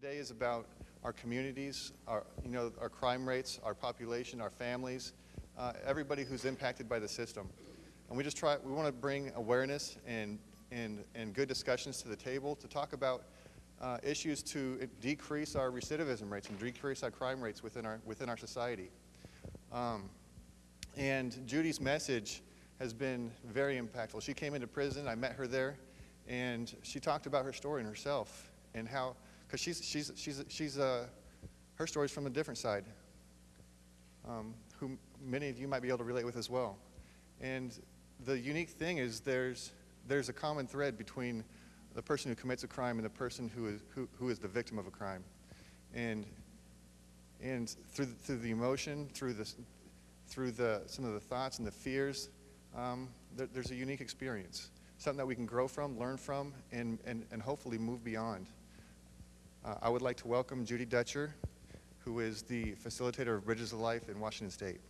Today is about our communities, our, you know, our crime rates, our population, our families, uh, everybody who's impacted by the system. And we just try, we want to bring awareness and, and, and good discussions to the table to talk about uh, issues to decrease our recidivism rates and decrease our crime rates within our, within our society. Um, and Judy's message has been very impactful. She came into prison, I met her there, and she talked about her story and herself and how, because she's, she's, she's, she's uh, her story's from a different side, um, who many of you might be able to relate with as well. And the unique thing is there's, there's a common thread between the person who commits a crime and the person who is, who, who is the victim of a crime. And, and through, through the emotion, through, the, through the, some of the thoughts and the fears, um, there, there's a unique experience. Something that we can grow from, learn from, and, and, and hopefully move beyond. Uh, I would like to welcome Judy Dutcher, who is the facilitator of Bridges of Life in Washington State.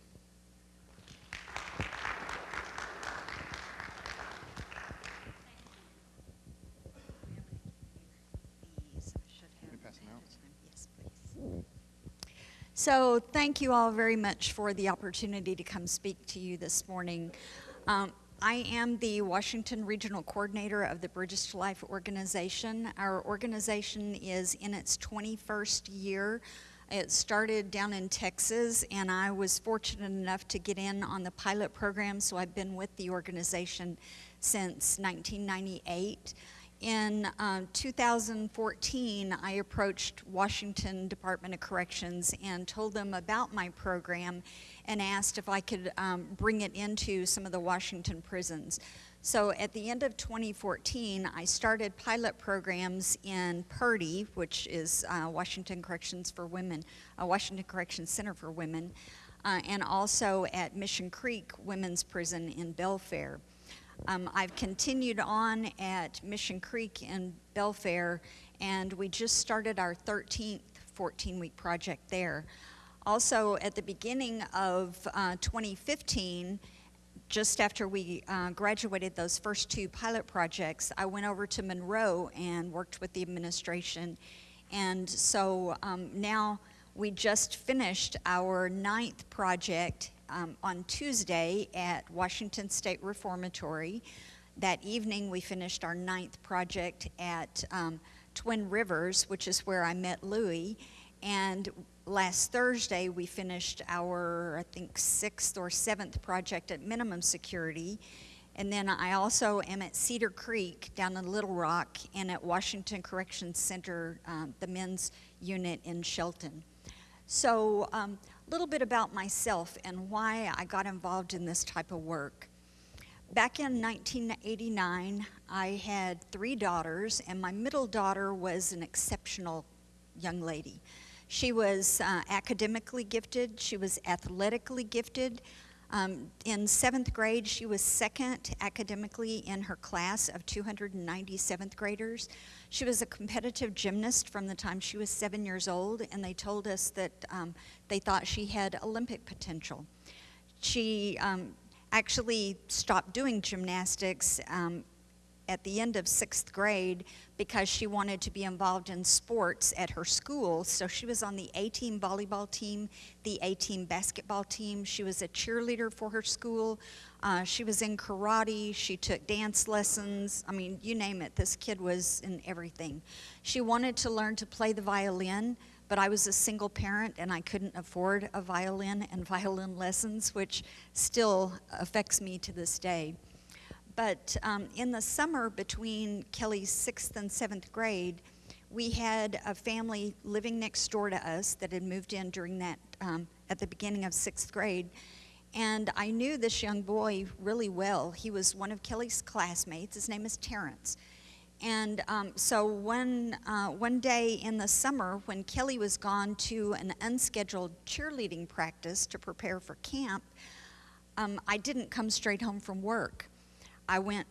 So thank you all very much for the opportunity to come speak to you this morning. Um, I am the Washington Regional Coordinator of the Bridges to Life organization. Our organization is in its 21st year. It started down in Texas, and I was fortunate enough to get in on the pilot program, so I've been with the organization since 1998. In uh, 2014, I approached Washington Department of Corrections and told them about my program and asked if I could um, bring it into some of the Washington prisons. So at the end of 2014, I started pilot programs in Purdy, which is uh, Washington Corrections for Women, uh, Washington Corrections Center for Women, uh, and also at Mission Creek Women's Prison in Belfair. Um, I've continued on at Mission Creek in Belfair, and we just started our 13th 14-week project there. Also, at the beginning of uh, 2015, just after we uh, graduated those first two pilot projects, I went over to Monroe and worked with the administration. And so um, now we just finished our ninth project um, on Tuesday at Washington State Reformatory. That evening, we finished our ninth project at um, Twin Rivers, which is where I met Louie. And last Thursday, we finished our, I think, sixth or seventh project at minimum security. And then I also am at Cedar Creek down in Littlerock and at Washington Correction Center, um, the men's unit in Shelton. So um, little bit about myself and why I got involved in this type of work. Back in 1989, I had three daughters, and my middle daughter was an exceptional young lady. She was uh, academically gifted, she was athletically gifted. Um, in seventh grade, she was second academically in her class of 290 seventh graders. She was a competitive gymnast from the time she was seven years old, and they told us that um, they thought she had Olympic potential. She um, actually stopped doing gymnastics um, at the end of sixth grade because she wanted to be involved in sports at her school. So she was on the A team volleyball team, the A team basketball team. She was a cheerleader for her school. Uh, she was in karate. She took dance lessons. I mean, you name it. This kid was in everything. She wanted to learn to play the violin but I was a single parent and I couldn't afford a violin and violin lessons, which still affects me to this day. But um, in the summer between Kelly's sixth and seventh grade, we had a family living next door to us that had moved in during that, um, at the beginning of sixth grade. And I knew this young boy really well. He was one of Kelly's classmates. His name is Terrence. And um, so one, uh, one day in the summer, when Kelly was gone to an unscheduled cheerleading practice to prepare for camp, um, I didn't come straight home from work. I went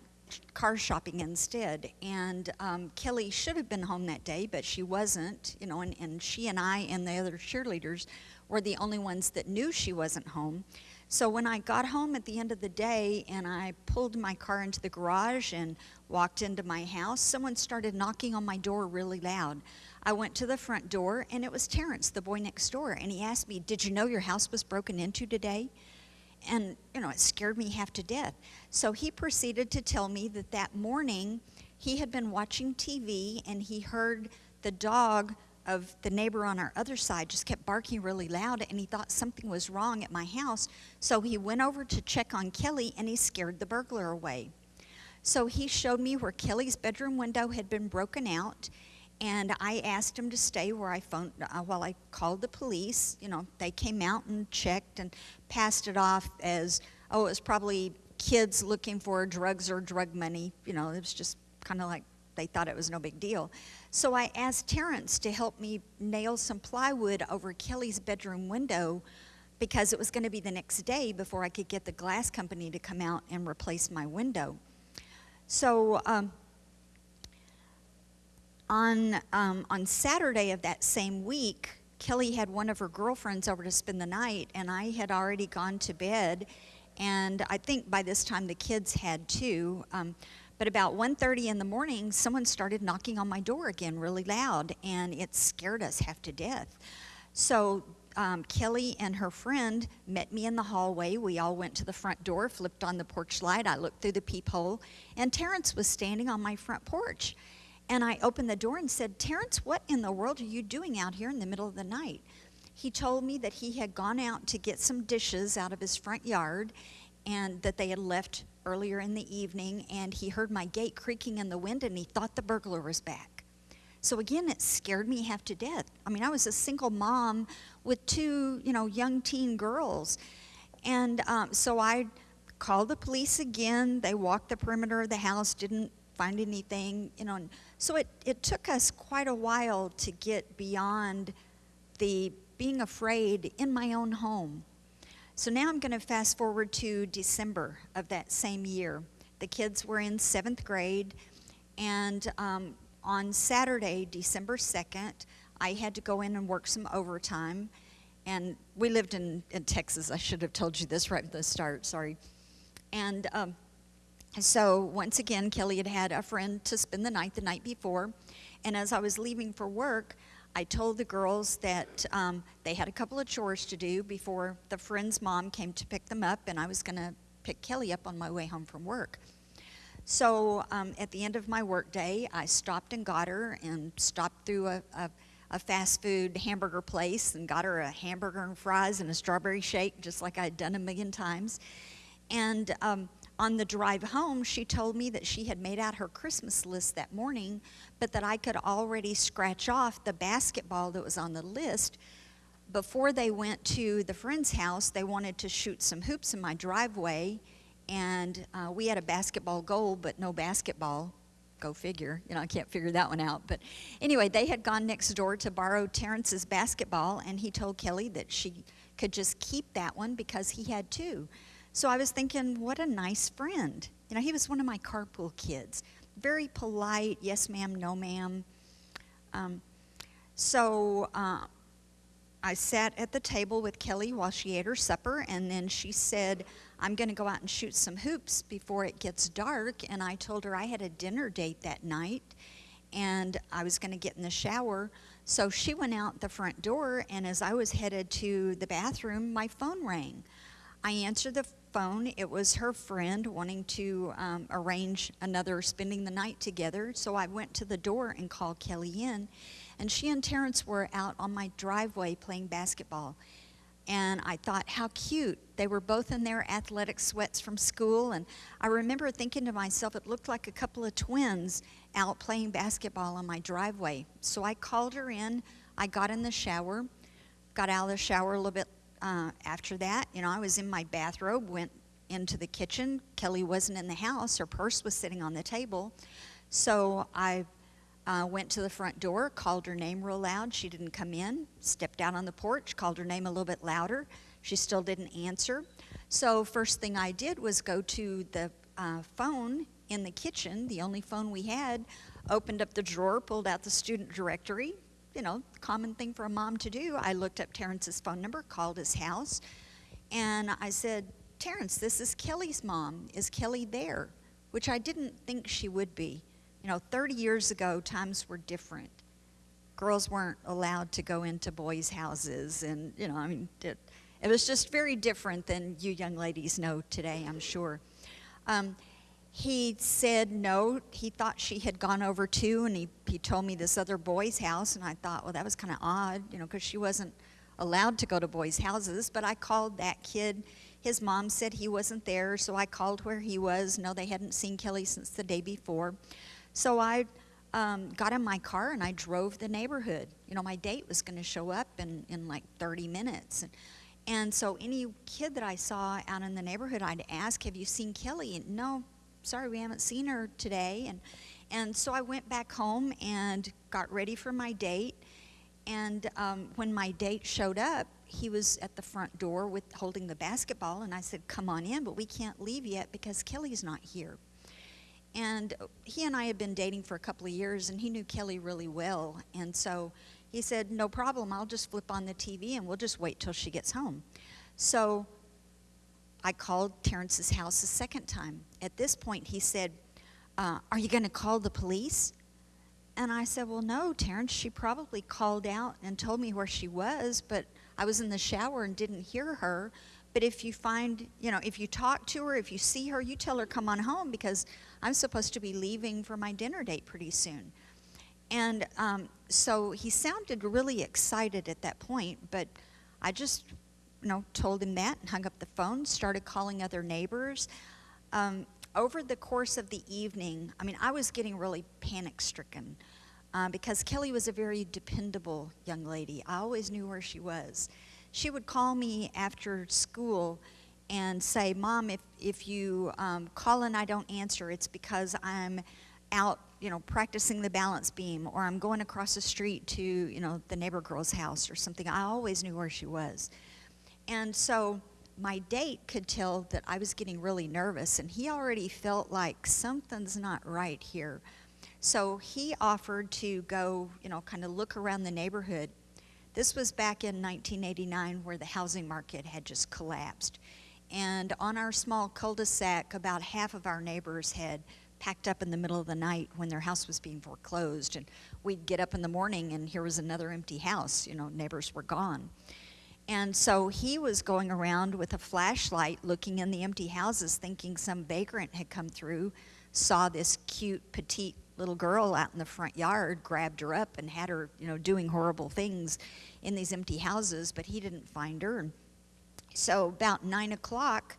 car shopping instead. And um, Kelly should have been home that day, but she wasn't, you know, and, and she and I and the other cheerleaders were the only ones that knew she wasn't home. So when I got home at the end of the day and I pulled my car into the garage and walked into my house, someone started knocking on my door really loud. I went to the front door, and it was Terrence, the boy next door, and he asked me, Did you know your house was broken into today? And, you know, it scared me half to death. So he proceeded to tell me that that morning he had been watching TV and he heard the dog of the neighbor on our other side just kept barking really loud and he thought something was wrong at my house. So he went over to check on Kelly and he scared the burglar away. So he showed me where Kelly's bedroom window had been broken out, and I asked him to stay where I phoned uh, while I called the police. You know, they came out and checked and passed it off as oh, it was probably kids looking for drugs or drug money. You know, it was just kind of like they thought it was no big deal. So I asked Terrence to help me nail some plywood over Kelly's bedroom window because it was going to be the next day before I could get the glass company to come out and replace my window. So um, on um, on Saturday of that same week, Kelly had one of her girlfriends over to spend the night, and I had already gone to bed, and I think by this time the kids had too. Um, but about 1:30 in the morning, someone started knocking on my door again, really loud, and it scared us half to death. So um, Kelly and her friend met me in the hallway. We all went to the front door, flipped on the porch light. I looked through the peephole, and Terrence was standing on my front porch. And I opened the door and said, Terrence, what in the world are you doing out here in the middle of the night? He told me that he had gone out to get some dishes out of his front yard and that they had left earlier in the evening. And he heard my gate creaking in the wind and he thought the burglar was back. So again, it scared me half to death. I mean, I was a single mom with two, you know, young teen girls. And um, so I called the police again. They walked the perimeter of the house, didn't find anything, you know. And so it, it took us quite a while to get beyond the being afraid in my own home. So now I'm going to fast forward to December of that same year. The kids were in seventh grade, and um, on Saturday, December 2nd, I had to go in and work some overtime. And we lived in, in Texas. I should have told you this right at the start, sorry. And um, so once again, Kelly had had a friend to spend the night the night before. And as I was leaving for work, I told the girls that um, they had a couple of chores to do before the friend's mom came to pick them up, and I was going to pick Kelly up on my way home from work. So um, at the end of my workday, I stopped and got her and stopped through a, a, a, fast food hamburger place and got her a hamburger and fries and a strawberry shake, just like I'd done a million times. And um, on the drive home, she told me that she had made out her Christmas list that morning, but that I could already scratch off the basketball that was on the list. Before they went to the friend's house, they wanted to shoot some hoops in my driveway, and uh, we had a basketball goal, but no basketball. Go figure. You know, I can't figure that one out. But anyway, they had gone next door to borrow Terrence's basketball, and he told Kelly that she could just keep that one because he had two. So I was thinking, what a nice friend. You know, he was one of my carpool kids. Very polite, yes ma'am, no ma'am. Um, so uh, I sat at the table with Kelly while she ate her supper, and then she said, I'm going to go out and shoot some hoops before it gets dark. And I told her I had a dinner date that night, and I was going to get in the shower. So she went out the front door, and as I was headed to the bathroom, my phone rang. I answered the phone. It was her friend wanting to um, arrange another spending the night together. So I went to the door and called Kelly in. And she and Terrence were out on my driveway playing basketball. And I thought, how cute. They were both in their athletic sweats from school. And I remember thinking to myself, it looked like a couple of twins out playing basketball on my driveway. So I called her in. I got in the shower, got out of the shower a little bit uh, after that, you know, I was in my bathrobe, went into the kitchen. Kelly wasn't in the house. Her purse was sitting on the table. So I uh, went to the front door, called her name real loud. She didn't come in. Stepped out on the porch, called her name a little bit louder. She still didn't answer. So first thing I did was go to the uh, phone in the kitchen, the only phone we had, opened up the drawer, pulled out the student directory, you know, common thing for a mom to do. I looked up Terrence's phone number, called his house, and I said, Terrence, this is Kelly's mom. Is Kelly there? Which I didn't think she would be. You know, 30 years ago, times were different. girls weren't allowed to go into boys' houses, and you know, I mean, it, it was just very different than you young ladies know today, I'm sure. Um, he said no, he thought she had gone over too, and he, he told me this other boy's house, and I thought, well, that was kind of odd, you know, because she wasn't allowed to go to boys' houses. But I called that kid. His mom said he wasn't there, so I called where he was. No, they hadn't seen Kelly since the day before. So I um, got in my car and I drove the neighborhood. You know, my date was going to show up in, in like 30 minutes. And, and so any kid that I saw out in the neighborhood, I'd ask, Have you seen Kelly? And no, sorry, we haven't seen her today. And, and so I went back home and got ready for my date. And um, when my date showed up, he was at the front door with holding the basketball. And I said, Come on in, but we can't leave yet because Kelly's not here. And he and I had been dating for a couple of years, and he knew Kelly really well. And so he said, No problem, I'll just flip on the TV and we'll just wait till she gets home. So I called Terrence's house a second time. At this point, he said, uh, Are you going to call the police? And I said, Well, no, Terrence. She probably called out and told me where she was, but I was in the shower and didn't hear her. But if you find, you know, if you talk to her, if you see her, you tell her, Come on home because I'm supposed to be leaving for my dinner date pretty soon. And um, so he sounded really excited at that point, but I just, you know, told him that and hung up the phone, started calling other neighbors. Um, over the course of the evening, I mean, I was getting really panic stricken uh, because Kelly was a very dependable young lady. I always knew where she was. She would call me after school and say, Mom, if, if you um, call and I don't answer, it's because I'm out, you know, practicing the balance beam or I'm going across the street to, you know, the neighbor girl's house or something. I always knew where she was. And so my date could tell that I was getting really nervous and he already felt like something's not right here. So he offered to go, you know, kind of look around the neighborhood. This was back in 1989 where the housing market had just collapsed. And on our small cul-de-sac, about half of our neighbors had packed up in the middle of the night when their house was being foreclosed. And we'd get up in the morning and here was another empty house. You know, neighbors were gone. And so he was going around with a flashlight looking in the empty houses, thinking some vagrant had come through, saw this cute, petite little girl out in the front yard, grabbed her up and had her, you know, doing horrible things in these empty houses, but he didn't find her. So about nine o'clock,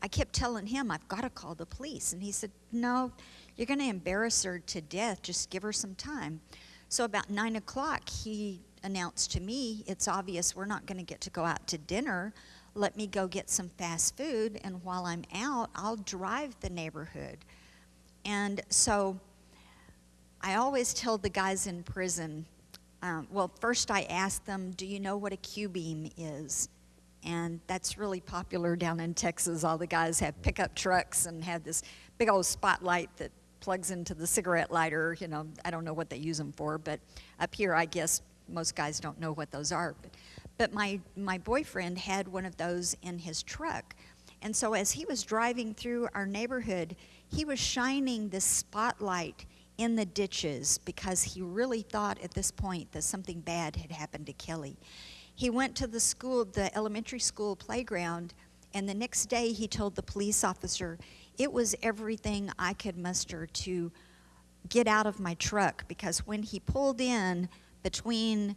I kept telling him, I've got to call the police. And he said, No, you're going to embarrass her to death. Just give her some time. So about nine o'clock, he announced to me, It's obvious we're not going to get to go out to dinner. Let me go get some fast food. And while I'm out, I'll drive the neighborhood. And so I always tell the guys in prison, um, well, first I ask them, Do you know what a Q beam is? and that's really popular down in Texas. All the guys have pickup trucks and have this big old spotlight that plugs into the cigarette lighter. You know, I don't know what they use them for, but up here, I guess most guys don't know what those are. But, but my, my boyfriend had one of those in his truck. And so as he was driving through our neighborhood, he was shining this spotlight in the ditches because he really thought at this point that something bad had happened to Kelly. He went to the school, the elementary school playground, and the next day he told the police officer, it was everything I could muster to get out of my truck because when he pulled in between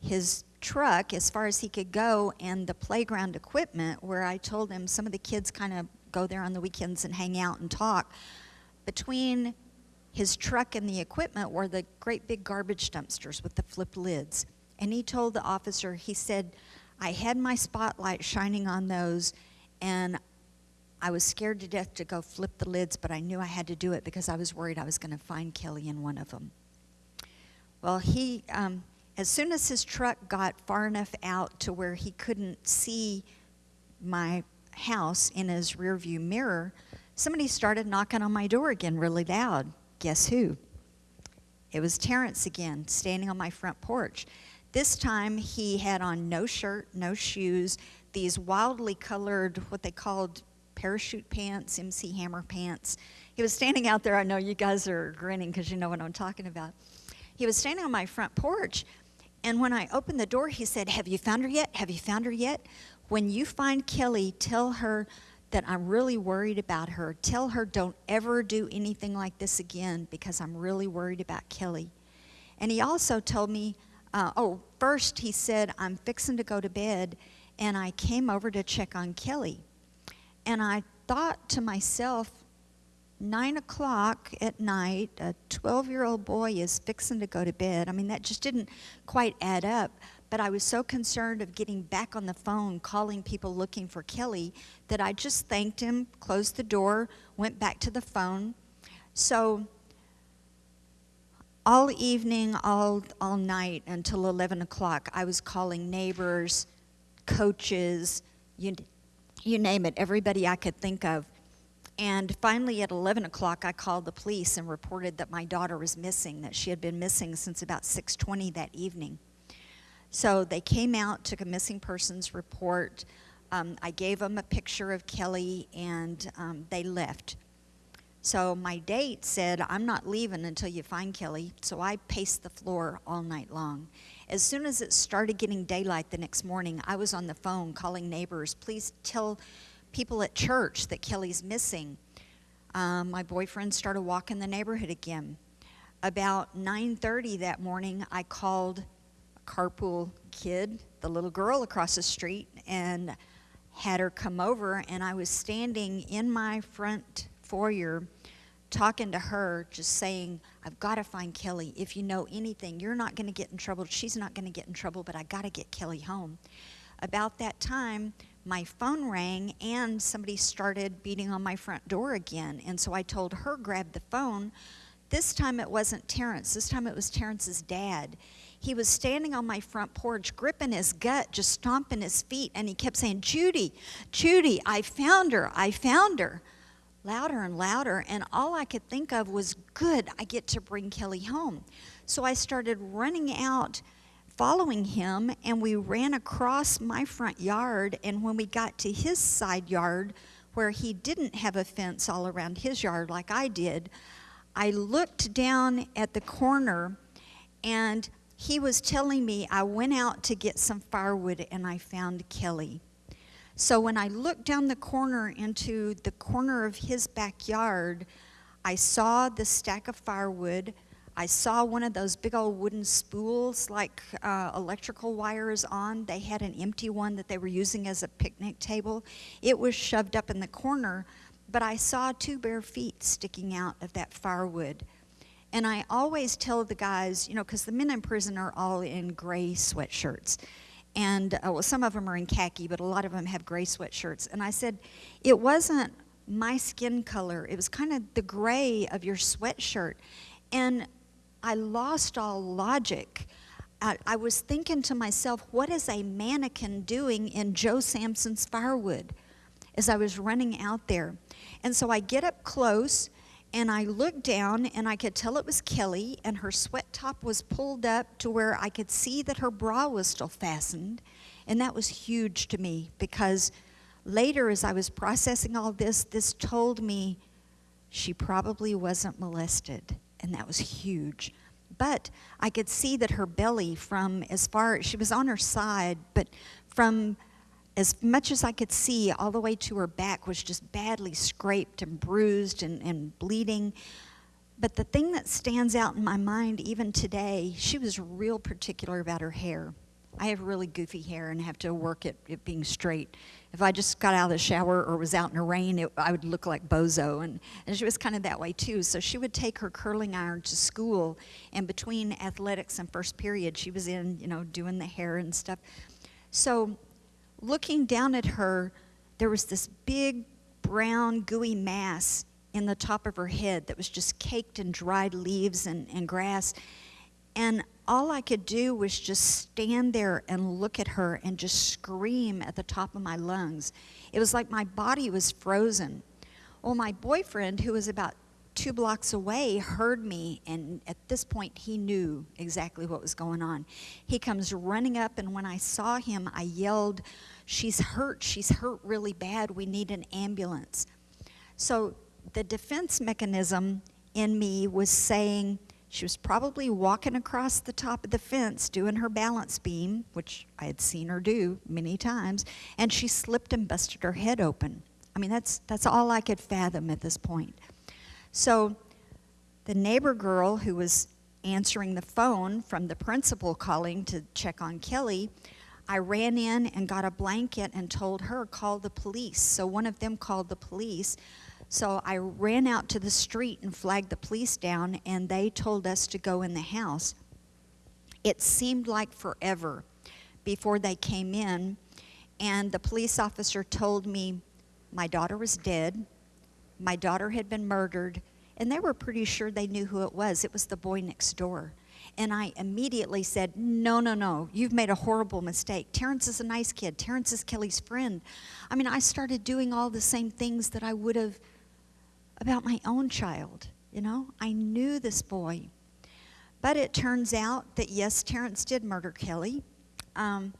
his truck as far as he could go and the playground equipment where I told him some of the kids kind of go there on the weekends and hang out and talk between his truck and the equipment were the great big garbage dumpsters with the flip lids and he told the officer, he said, I had my spotlight shining on those, and I was scared to death to go flip the lids, but I knew I had to do it because I was worried I was going to find Kelly in one of them. Well, he, um, as soon as his truck got far enough out to where he couldn't see my house in his rearview mirror, somebody started knocking on my door again really loud. Guess who? It was Terrence again, standing on my front porch. This time he had on no shirt, no shoes, these wildly colored, what they called parachute pants, MC Hammer pants. He was standing out there. I know you guys are grinning because you know what I'm talking about. He was standing on my front porch. And when I opened the door, he said, Have you found her yet? Have you found her yet? When you find Kelly, tell her that I'm really worried about her. Tell her don't ever do anything like this again because I'm really worried about Kelly. And he also told me, uh, oh, first he said, I'm fixing to go to bed, and I came over to check on Kelly. And I thought to myself, nine o'clock at night, a 12 year old boy is fixing to go to bed. I mean, that just didn't quite add up. But I was so concerned of getting back on the phone, calling people looking for Kelly, that I just thanked him, closed the door, went back to the phone. So all evening, all, all night until 11 o'clock, I was calling neighbors, coaches, you, you name it, everybody I could think of. And finally, at 11 o'clock, I called the police and reported that my daughter was missing, that she had been missing since about 6:20 that evening. So they came out, took a missing persons report. Um, I gave them a picture of Kelly, and um, they left. So my date said, I'm not leaving until you find Kelly. So I paced the floor all night long. As soon as it started getting daylight the next morning, I was on the phone calling neighbors, please tell people at church that Kelly's missing. Um, my boyfriend started walking the neighborhood again. About 9:30 that morning, I called a carpool kid, the little girl across the street, and had her come over. And I was standing in my front foyer talking to her, just saying, I've got to find Kelly. If you know anything, you're not going to get in trouble. She's not going to get in trouble, but I got to get Kelly home. About that time, my phone rang and somebody started beating on my front door again. And so I told her, grab the phone. This time it wasn't Terrence, this time it was Terrence's dad. He was standing on my front porch, gripping his gut, just stomping his feet, and he kept saying, Judy, Judy, I found her, I found her louder and louder, and all I could think of was, good, I get to bring Kelly home. So I started running out, following him, and we ran across my front yard. And when we got to his side yard, where he didn't have a fence all around his yard like I did, I looked down at the corner, and he was telling me I went out to get some firewood and I found Kelly. So when I looked down the corner into the corner of his backyard, I saw the stack of firewood. I saw one of those big old wooden spools like uh, electrical wires on. They had an empty one that they were using as a picnic table. It was shoved up in the corner, but I saw two bare feet sticking out of that firewood. And I always tell the guys, you know, because the men in prison are all in gray sweatshirts and uh, well, some of them are in khaki, but a lot of them have gray sweatshirts. And I said, it wasn't my skin color, it was kind of the gray of your sweatshirt. And I lost all logic. I, I was thinking to myself, what is a mannequin doing in Joe Sampson's firewood as I was running out there? And so I get up close and I looked down and I could tell it was Kelly, and her sweat top was pulled up to where I could see that her bra was still fastened. And that was huge to me because later, as I was processing all this, this told me she probably wasn't molested, and that was huge. But I could see that her belly, from as far she was on her side, but from as much as I could see, all the way to her back was just badly scraped and bruised and, and bleeding. But the thing that stands out in my mind even today, she was real particular about her hair. I have really goofy hair and have to work at it being straight. If I just got out of the shower or was out in the rain, it, I would look like Bozo. And, and she was kind of that way too. So she would take her curling iron to school, and between athletics and first period, she was in, you know, doing the hair and stuff. So looking down at her, there was this big brown gooey mass in the top of her head that was just caked in dried leaves and, and grass. And all I could do was just stand there and look at her and just scream at the top of my lungs. It was like my body was frozen. Well, my boyfriend, who was about two blocks away heard me, and at this point, he knew exactly what was going on. He comes running up, and when I saw him, I yelled, She's hurt. She's hurt really bad. We need an ambulance. So the defense mechanism in me was saying, She was probably walking across the top of the fence doing her balance beam, which I had seen her do many times, and she slipped and busted her head open. I mean, that's, that's all I could fathom at this point. So the neighbor girl who was answering the phone from the principal calling to check on Kelly, I ran in and got a blanket and told her, call the police. So one of them called the police. So I ran out to the street and flagged the police down, and they told us to go in the house. It seemed like forever before they came in, and the police officer told me my daughter was dead, my daughter had been murdered, and they were pretty sure they knew who it was. It was the boy next door. And I immediately said, No, no, no, you've made a horrible mistake. Terrence is a nice kid. Terrence is Kelly's friend. I mean, I started doing all the same things that I would have about my own child. You know, I knew this boy. But it turns out that yes, Terrence did murder Kelly. Um,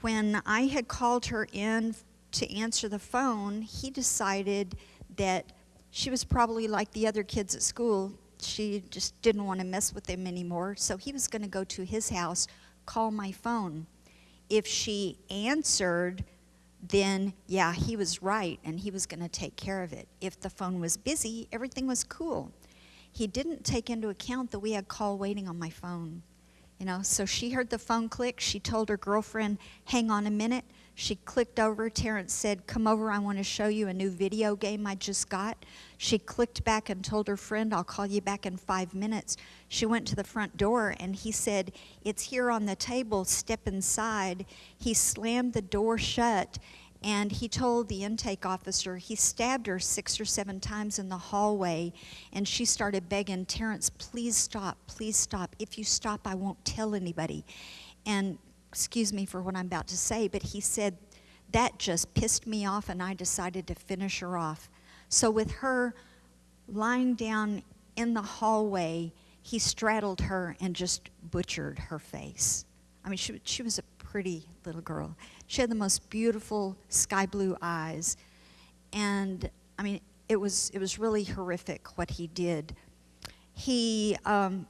when I had called her in to answer the phone, he decided that she was probably like the other kids at school. She just didn't want to mess with them anymore. So he was going to go to his house, call my phone. If she answered, then yeah, he was right and he was going to take care of it. If the phone was busy, everything was cool. He didn't take into account that we had call waiting on my phone. You know, so she heard the phone click. She told her girlfriend, hang on a minute. She clicked over. Terrence said, Come over, I want to show you a new video game I just got. She clicked back and told her friend, I'll call you back in five minutes. She went to the front door and he said, It's here on the table, step inside. He slammed the door shut and he told the intake officer he stabbed her six or seven times in the hallway and she started begging terrence please stop please stop if you stop i won't tell anybody and excuse me for what i'm about to say but he said that just pissed me off and i decided to finish her off so with her lying down in the hallway he straddled her and just butchered her face i mean she, she was a pretty little girl she had the most beautiful sky blue eyes. And I mean, it was, it was really horrific what he did. He um,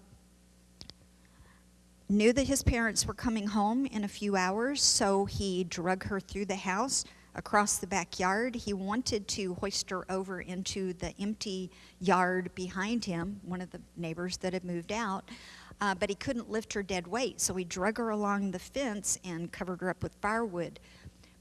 knew that his parents were coming home in a few hours, so he drug her through the house across the backyard. He wanted to hoist her over into the empty yard behind him, one of the neighbors that had moved out uh, but he couldn't lift her dead weight, so he drug her along the fence and covered her up with firewood.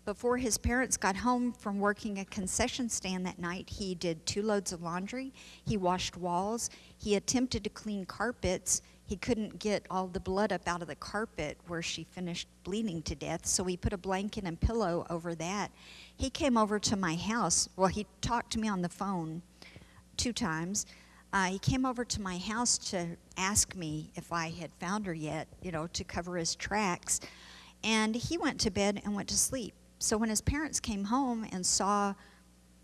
Before his parents got home from working a concession stand that night, he did two loads of laundry, he washed walls, he attempted to clean carpets. He couldn't get all the blood up out of the carpet where she finished bleeding to death, so he put a blanket and pillow over that. He came over to my house. Well, he talked to me on the phone two times. Uh, he came over to my house to ask me if I had found her yet, you know, to cover his tracks. And he went to bed and went to sleep. So when his parents came home and saw,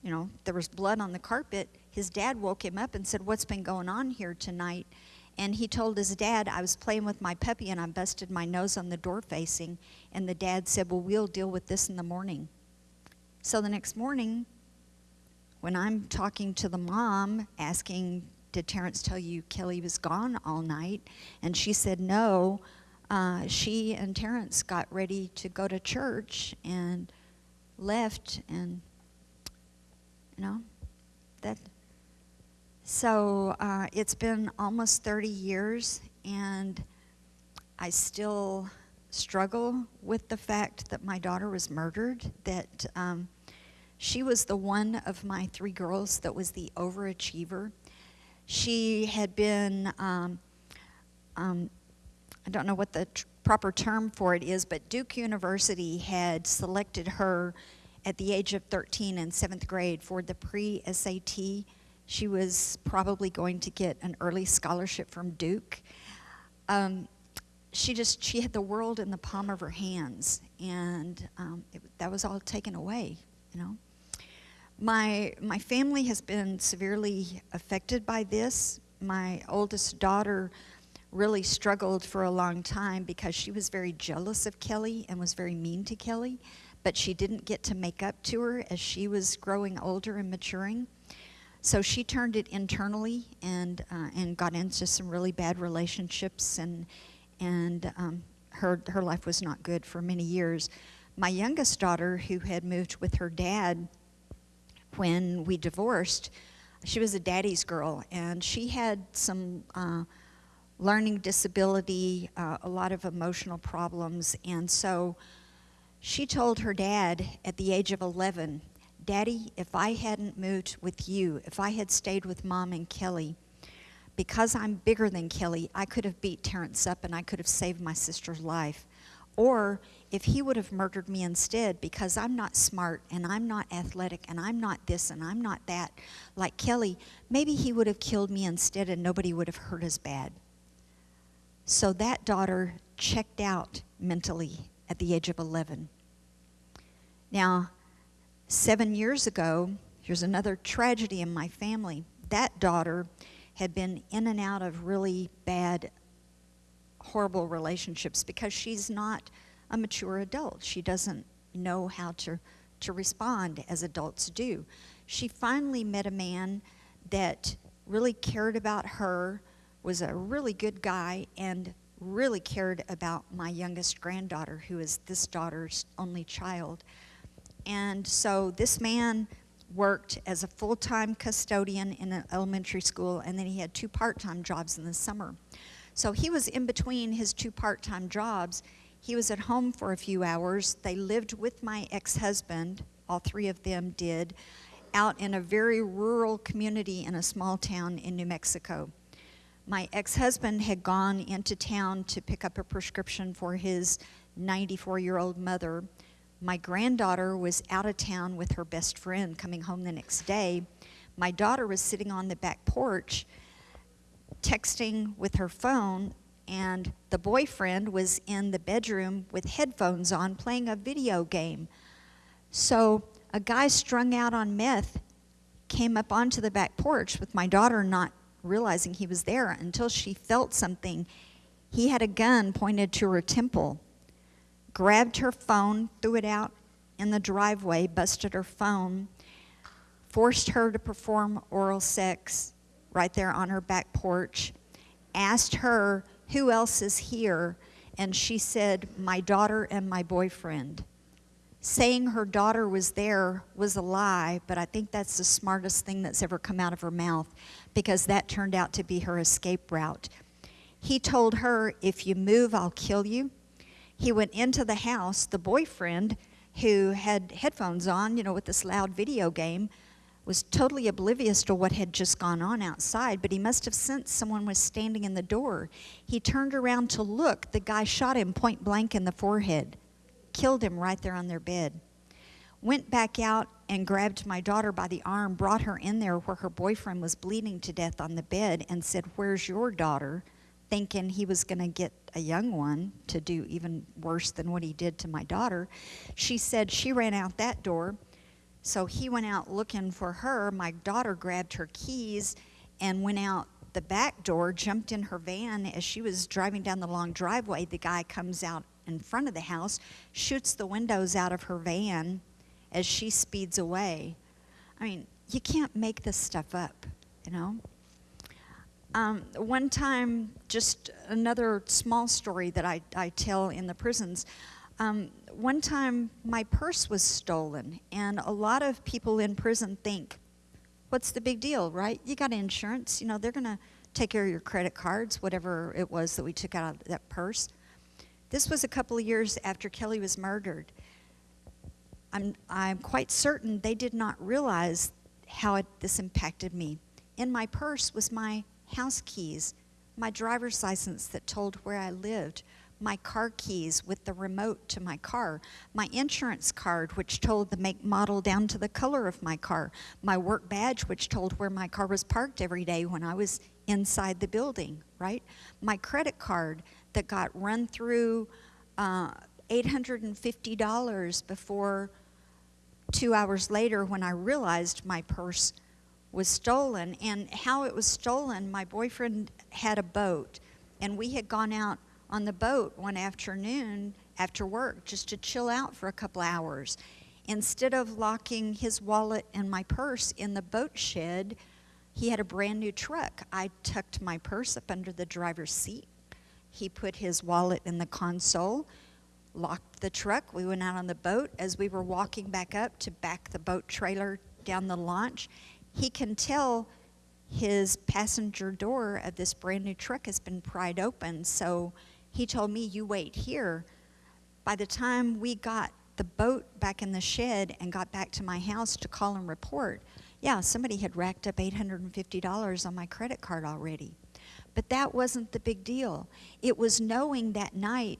you know, there was blood on the carpet, his dad woke him up and said, What's been going on here tonight? And he told his dad, I was playing with my puppy and I busted my nose on the door facing. And the dad said, Well, we'll deal with this in the morning. So the next morning, when I'm talking to the mom, asking did Terrence tell you Kelly was gone all night? And she said, no. Uh, she and Terrence got ready to go to church and left and, you know, that. So uh, it's been almost 30 years and I still struggle with the fact that my daughter was murdered, that um, she was the one of my three girls that was the overachiever she had been, um, um, I don't know what the proper term for it is, but Duke University had selected her at the age of 13 in seventh grade for the pre SAT. She was probably going to get an early scholarship from Duke. Um, she just she had the world in the palm of her hands, and um, it, that was all taken away, you know. My, my family has been severely affected by this. My oldest daughter really struggled for a long time because she was very jealous of Kelly and was very mean to Kelly, but she didn't get to make up to her as she was growing older and maturing. So she turned it internally and uh, and got into some really bad relationships and and um, her her life was not good for many years. My youngest daughter, who had moved with her dad when we divorced, she was a daddy's girl and she had some uh, learning disability, uh, a lot of emotional problems, and so she told her dad at the age of 11 Daddy, if I hadn't moved with you, if I had stayed with mom and Kelly, because I'm bigger than Kelly, I could have beat Terrence up and I could have saved my sister's life. Or if he would have murdered me instead because I'm not smart and I'm not athletic and I'm not this and I'm not that, like Kelly, maybe he would have killed me instead and nobody would have hurt as bad. So that daughter checked out mentally at the age of 11. Now, Seven years ago, here's another tragedy in my family. That daughter had been in and out of really bad, horrible relationships because she's not a mature adult. She doesn't know how to, to respond as adults do. She finally met a man that really cared about her, was a really good guy, and really cared about my youngest granddaughter, who is this daughter's only child. And so this man worked as a full time custodian in an elementary school, and then he had two part time jobs in the summer. So he was in between his two part time jobs. He was at home for a few hours. They lived with my ex husband, all three of them did, out in a very rural community in a small town in New Mexico. My ex husband had gone into town to pick up a prescription for his 94 year old mother my granddaughter was out of town with her best friend coming home the next day. My daughter was sitting on the back porch texting with her phone, and the boyfriend was in the bedroom with headphones on playing a video game. So a guy strung out on meth came up onto the back porch with my daughter not realizing he was there until she felt something. He had a gun pointed to her temple grabbed her phone, threw it out in the driveway, busted her phone, forced her to perform oral sex right there on her back porch, asked her, Who else is here? And she said, My daughter and my boyfriend. Saying her daughter was there was a lie, but I think that's the smartest thing that's ever come out of her mouth because that turned out to be her escape route. He told her, If you move, I'll kill you he went into the house. The boyfriend, who had headphones on, you know, with this loud video game, was totally oblivious to what had just gone on outside, but he must have sensed someone was standing in the door. He turned around to look. The guy shot him point blank in the forehead, killed him right there on their bed. Went back out and grabbed my daughter by the arm, brought her in there where her boyfriend was bleeding to death on the bed, and said, Where's your daughter? Thinking he was going to get a young one to do even worse than what he did to my daughter. She said she ran out that door. So he went out looking for her. My daughter grabbed her keys and went out the back door, jumped in her van. As she was driving down the long driveway, the guy comes out in front of the house, shoots the windows out of her van as she speeds away. I mean, you can't make this stuff up, you know? Um, one time, just another small story that I, I tell in the prisons. Um, one time, my purse was stolen, and a lot of people in prison think, what's the big deal, right? You got insurance, you know, they're going to take care of your credit cards, whatever it was that we took out of that purse. This was a couple of years after Kelly was murdered. I'm, I'm quite certain they did not realize how it, this impacted me. In my purse was my house keys, my driver's license that told where I lived, my car keys with the remote to my car, my insurance card, which told the make, model, down to the color of my car, my work badge, which told where my car was parked every day when I was inside the building, right? My credit card that got run through uh, $850 before two hours later when I realized my purse was stolen. And how it was stolen, my boyfriend had a boat, and we had gone out on the boat one afternoon after work just to chill out for a couple hours. instead of locking his wallet and my purse in the boat shed, he had a brand new truck. I tucked my purse up under the driver's seat. He put his wallet in the console, locked the truck. We went out on the boat. As we were walking back up to back the boat trailer down the launch, he can tell his passenger door of this brand new truck has been pried open. So he told me, You wait here. By the time we got the boat back in the shed and got back to my house to call and report, yeah, somebody had racked up $850 on my credit card already. But that wasn't the big deal. It was knowing that night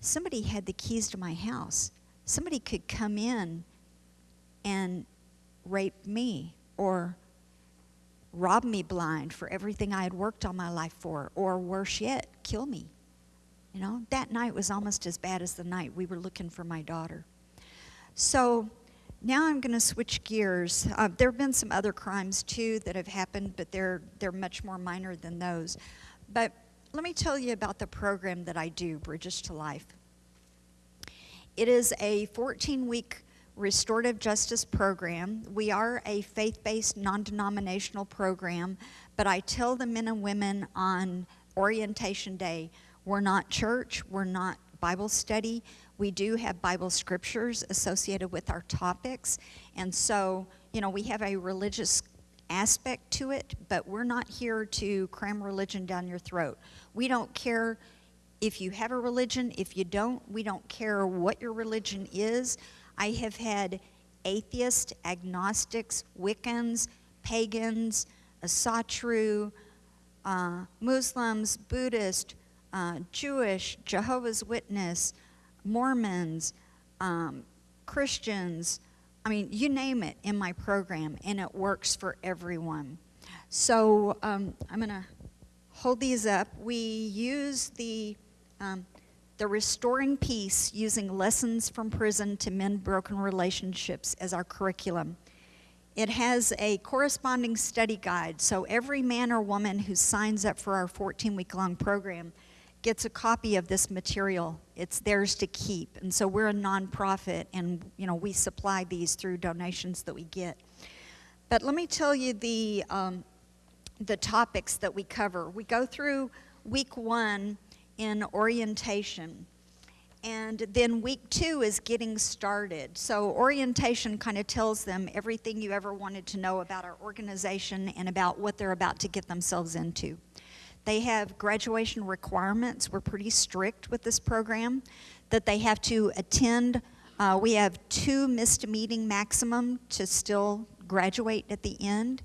somebody had the keys to my house. Somebody could come in and rape me or rob me blind for everything I had worked all my life for, or worse yet, kill me. You know, that night was almost as bad as the night we were looking for my daughter. So now I'm going to switch gears. Uh, there have been some other crimes too that have happened, but they're they're much more minor than those. But let me tell you about the program that I do, Bridges to Life. It is a 14-week restorative justice program. We are a faith-based, non-denominational program, but I tell the men and women on orientation day, we're not church, we're not Bible study. We do have Bible scriptures associated with our topics. And so, you know, we have a religious aspect to it, but we're not here to cram religion down your throat. We don't care if you have a religion, if you don't, we don't care what your religion is. I have had atheists, agnostics, Wiccans, pagans, Asatru, uh, Muslims, Buddhist, uh, Jewish, Jehovah's Witness, Mormons, um, Christians, I mean, you name it in my program, and it works for everyone. So um, I'm going to hold these up. We use the um, the restoring peace using lessons from prison to mend broken relationships as our curriculum. It has a corresponding study guide, so every man or woman who signs up for our 14 week long program gets a copy of this material. It's theirs to keep. And so we're a nonprofit and you know we supply these through donations that we get. But let me tell you the um, the topics that we cover. We go through week one in orientation. And then week two is getting started. So, orientation kind of tells them everything you ever wanted to know about our organization and about what they're about to get themselves into. They have graduation requirements. We're pretty strict with this program that they have to attend. Uh, we have two missed meeting maximum to still graduate at the end.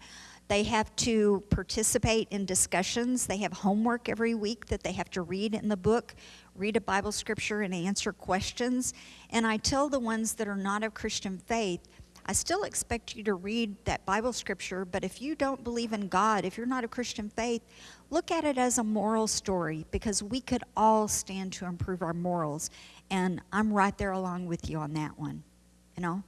They have to participate in discussions. They have homework every week that they have to read in the book, read a Bible scripture, and answer questions. And I tell the ones that are not of Christian faith, I still expect you to read that Bible scripture, but if you don't believe in God, if you're not a Christian faith, look at it as a moral story because we could all stand to improve our morals. And I'm right there along with you on that one, you know.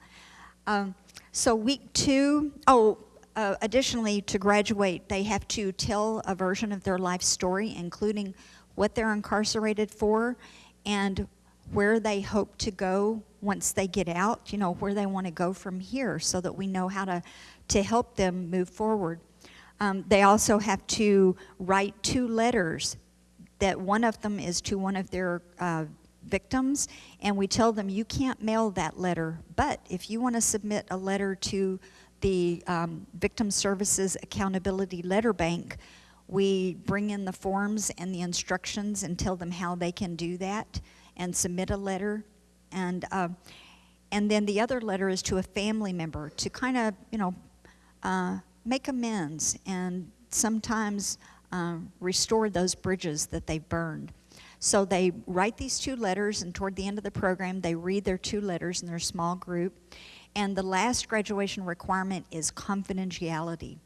Um, so, week two, oh, uh, additionally, to graduate, they have to tell a version of their life story, including what they're incarcerated for and where they hope to go once they get out, you know, where they want to go from here so that we know how to, to help them move forward. Um, they also have to write two letters that one of them is to one of their uh, victims, and we tell them you can't mail that letter, but if you want to submit a letter to the um, Victim Services Accountability Letter Bank, we bring in the forms and the instructions and tell them how they can do that and submit a letter and uh, and then the other letter is to a family member to kind of you know uh, make amends and sometimes uh, restore those bridges that they've burned. So they write these two letters, and toward the end of the program, they read their two letters in their small group. And the last graduation requirement is confidentiality.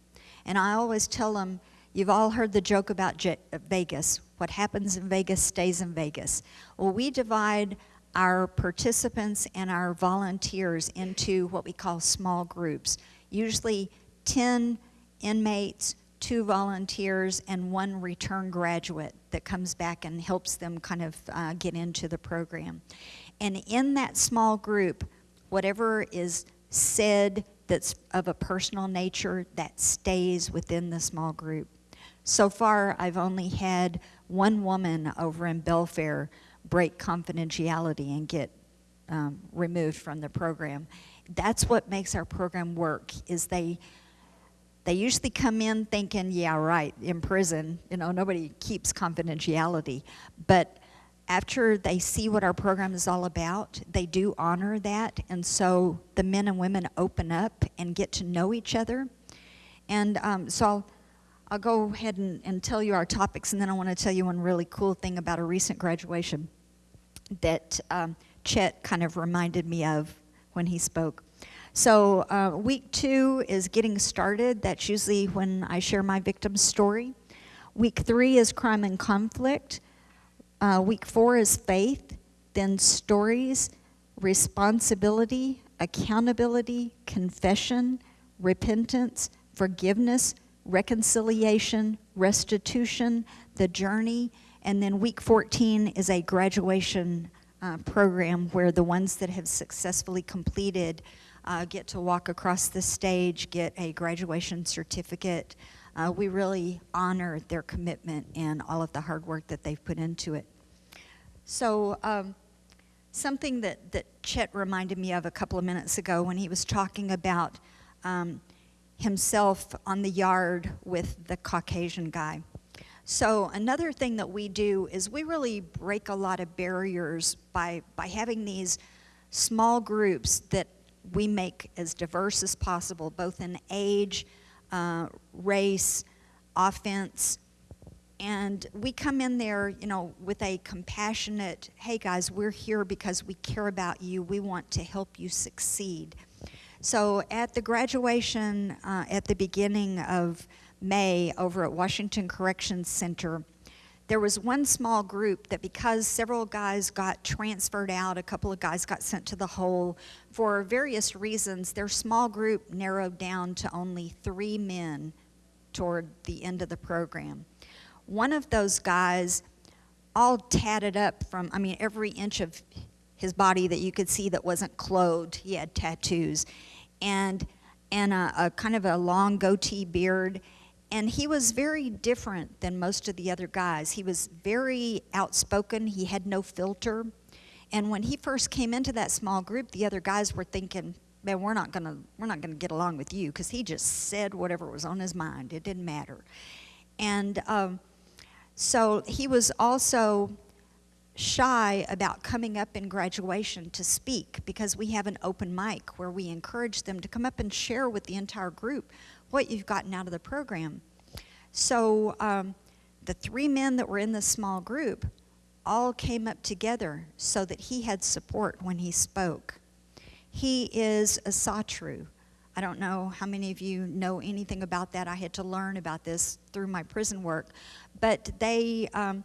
And I always tell them, you've all heard the joke about Vegas. What happens in Vegas stays in Vegas. Well, we divide our participants and our volunteers into what we call small groups, usually 10 inmates, two volunteers, and one return graduate that comes back and helps them kind of uh, get into the program. And in that small group, whatever is said that's of a personal nature, that stays within the small group. So far, I've only had one woman over in Belfair break confidentiality and get um, removed from the program. That's what makes our program work. Is they they usually come in thinking, yeah, right, in prison, you know, nobody keeps confidentiality. But after they see what our program is all about, they do honor that. And so the men and women open up and get to know each other. And um, so I'll, I'll go ahead and, and tell you our topics, and then I want to tell you one really cool thing about a recent graduation that um, Chet kind of reminded me of when he spoke. So, uh, week two is getting started. That's usually when I share my victim's story. Week three is crime and conflict. Uh, week four is faith, then stories, responsibility, accountability, confession, repentance, forgiveness, reconciliation, restitution, the journey, and then week 14 is a graduation uh, program where the ones that have successfully completed uh, get to walk across the stage, get a graduation certificate. Uh, we really honor their commitment and all of the hard work that they've put into it. So, um, something that, that Chet reminded me of a couple of minutes ago when he was talking about um, himself on the yard with the Caucasian guy. So another thing that we do is we really break a lot of barriers by, by having these small groups that we make as diverse as possible, both in age, uh, race, offense, and we come in there, you know, with a compassionate, hey guys, we're here because we care about you. We want to help you succeed. So at the graduation uh, at the beginning of May over at Washington Corrections Center, there was one small group that because several guys got transferred out, a couple of guys got sent to the hole, for various reasons, their small group narrowed down to only three men toward the end of the program. One of those guys, all tatted up from, I mean, every inch of his body that you could see that wasn't clothed, he had tattoos, and, and a, a kind of a long goatee beard and he was very different than most of the other guys. He was very outspoken, he had no filter. And when he first came into that small group, the other guys were thinking, man, we're not gonna we're not gonna get along with you because he just said whatever was on his mind. It didn't matter. And um, so he was also shy about coming up in graduation to speak because we have an open mic where we encourage them to come up and share with the entire group what you've gotten out of the program. So um, the three men that were in the small group all came up together so that he had support when he spoke. He is Asatru. I don't know how many of you know anything about that. I had to learn about this through my prison work. But they, um,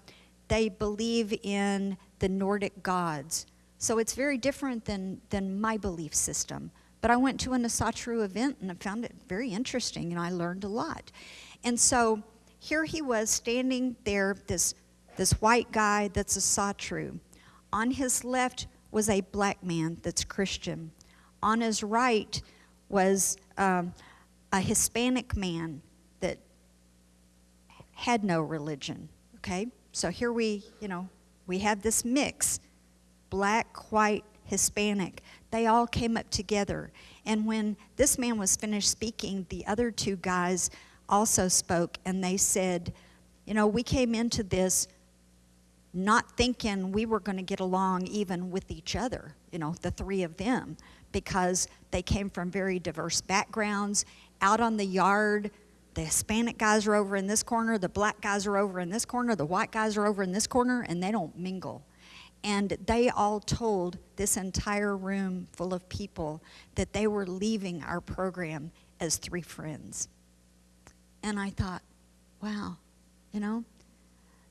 they believe in the Nordic gods. So it's very different than, than my belief system. But I went to an Asatru event and I found it very interesting and I learned a lot. And so here he was standing there, this, this white guy that's Asatru. On his left was a black man that's Christian. On his right was um, a Hispanic man that had no religion. Okay? So here we, you know, we have this mix black, white, Hispanic. They all came up together. And when this man was finished speaking, the other two guys also spoke and they said, You know, we came into this not thinking we were going to get along even with each other, you know, the three of them, because they came from very diverse backgrounds. Out on the yard, the Hispanic guys are over in this corner, the black guys are over in this corner, the white guys are over in this corner, and they don't mingle. And they all told this entire room full of people that they were leaving our program as three friends. And I thought, wow, you know,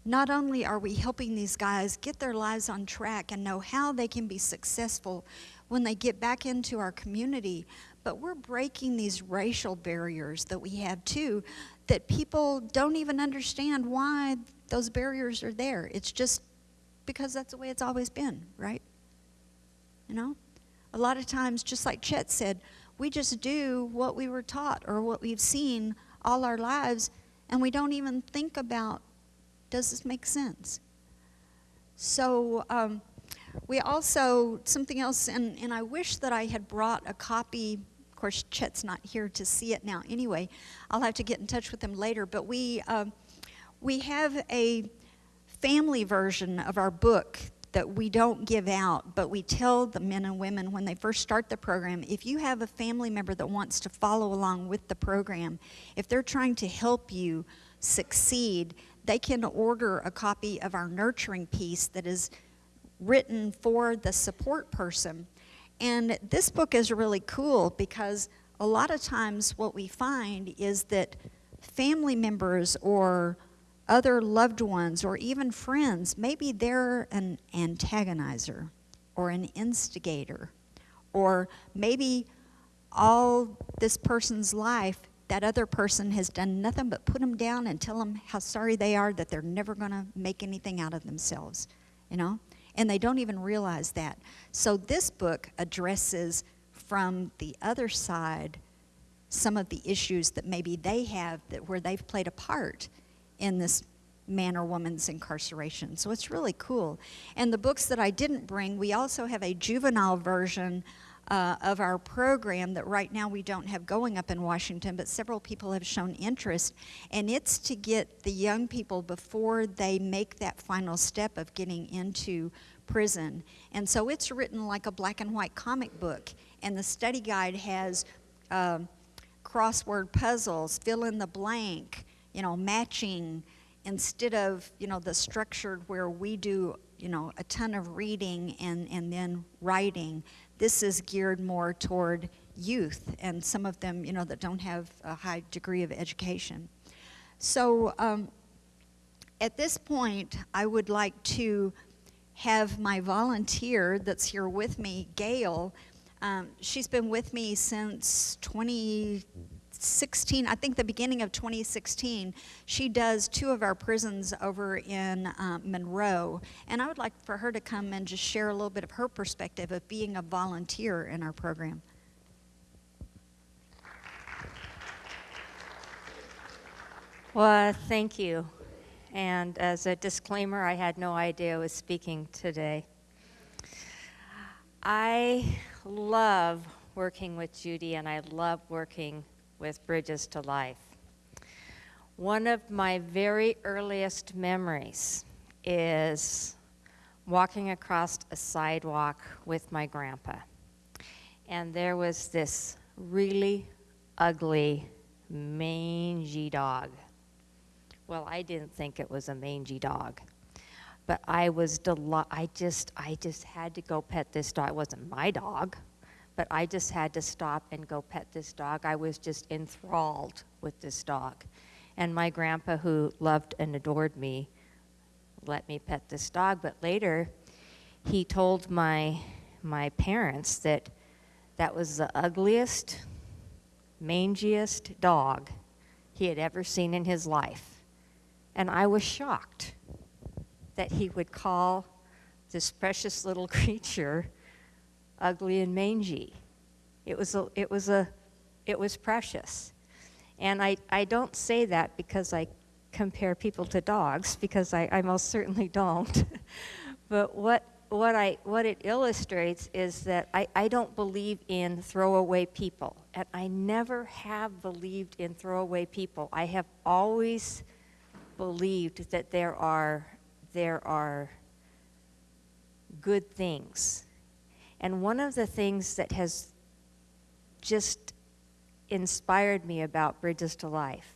not only are we helping these guys get their lives on track and know how they can be successful when they get back into our community, but we're breaking these racial barriers that we have too, that people don't even understand why those barriers are there. It's just because that's the way it's always been, right? You know? a lot of times, just like Chet said, we just do what we were taught or what we've seen all our lives, and we don't even think about does this make sense? So, um, we also, something else, and, and I wish that I had brought a copy. Of course, Chet's not here to see it now anyway. I'll have to get in touch with him later. But we, um, we have a family version of our book that we don't give out, but we tell the men and women when they first start the program if you have a family member that wants to follow along with the program, if they're trying to help you succeed, they can order a copy of our nurturing peace that is written for the support person. And this book is really cool because a lot of times what we find is that family members or other loved ones or even friends, maybe they're an antagonizer or an instigator, or maybe all this person's life, that other person has done nothing but put them down and tell them how sorry they are that they're never going to make anything out of themselves, you know? And they don't even realize that. So this book addresses from the other side some of the issues that maybe they have that where they've played a part in this man or woman's incarceration. So it's really cool. And the books that I didn't bring, we also have a juvenile version uh, of our program that right now we don't have going up in Washington, but several people have shown interest. And it's to get the young people before they make that final step of getting into prison. And so it's written like a black and white comic book. And the study guide has um, crossword puzzles, fill in the blank, you know, matching instead of, you know, the structured where we do, you know, a ton of reading and, and then writing. This is geared more toward youth and some of them, you know, that don't have a high degree of education. So um, at this point, I would like to have my volunteer that's here with me, Gail. Um, she's been with me since 2016, I think the beginning of 2016. She does two of our prisons over in uh, Monroe. And I would like for her to come and just share a little bit of her perspective of being a volunteer in our program. Well, thank you. And as a disclaimer, I had no idea I was speaking today. I love working with Judy and I love working with Bridges to Life. One of my very earliest memories is walking across a sidewalk with my grandpa. And there was this really ugly, mangy dog well, I didn't think it was a mangy dog, but I was deli- I just I just had to go pet this dog. It wasn't my dog, but I just had to stop and go pet this dog. I was just enthralled with this dog. And my grandpa who loved and adored me let me pet this dog, but later he told my my parents that that was the ugliest, mangiest dog he had ever seen in his life. And I was shocked that he would call this precious little creature ugly and mangy. It was a, it was a, it was precious. And I, I don't say that because I compare people to dogs, because I, I most certainly don't. but what, what, I, what it illustrates is that I, I don't believe in throwaway people. And I never have believed in throwaway people. I have always believed that there are, there are good things. And one of the things that has just inspired me about Bridges to Life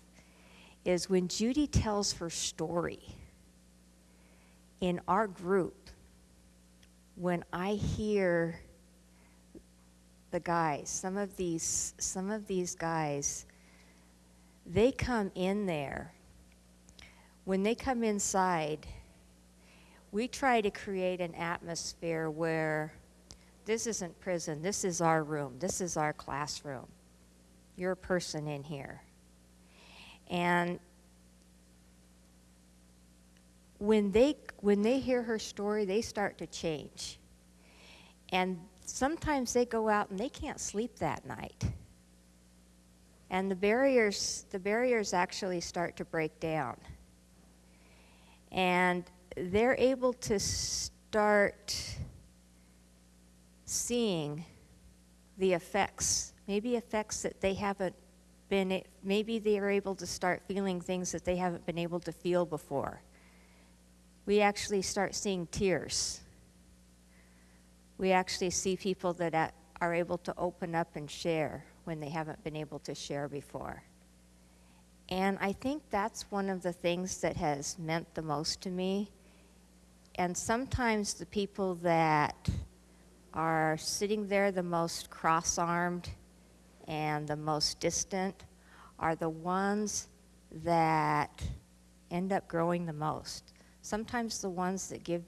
is when Judy tells her story in our group, when I hear the guys, some of these, some of these guys, they come in there. When they come inside, we try to create an atmosphere where this isn't prison, this is our room, this is our classroom. You're a person in here. And when they when they hear her story, they start to change. And sometimes they go out and they can't sleep that night. And the barriers, the barriers actually start to break down. And they're able to start seeing the effects, maybe effects that they haven't been, maybe they are able to start feeling things that they haven't been able to feel before. We actually start seeing tears. We actually see people that are able to open up and share when they haven't been able to share before. And I think that's one of the things that has meant the most to me. And sometimes the people that are sitting there the most cross armed and the most distant are the ones that end up growing the most. Sometimes the ones that give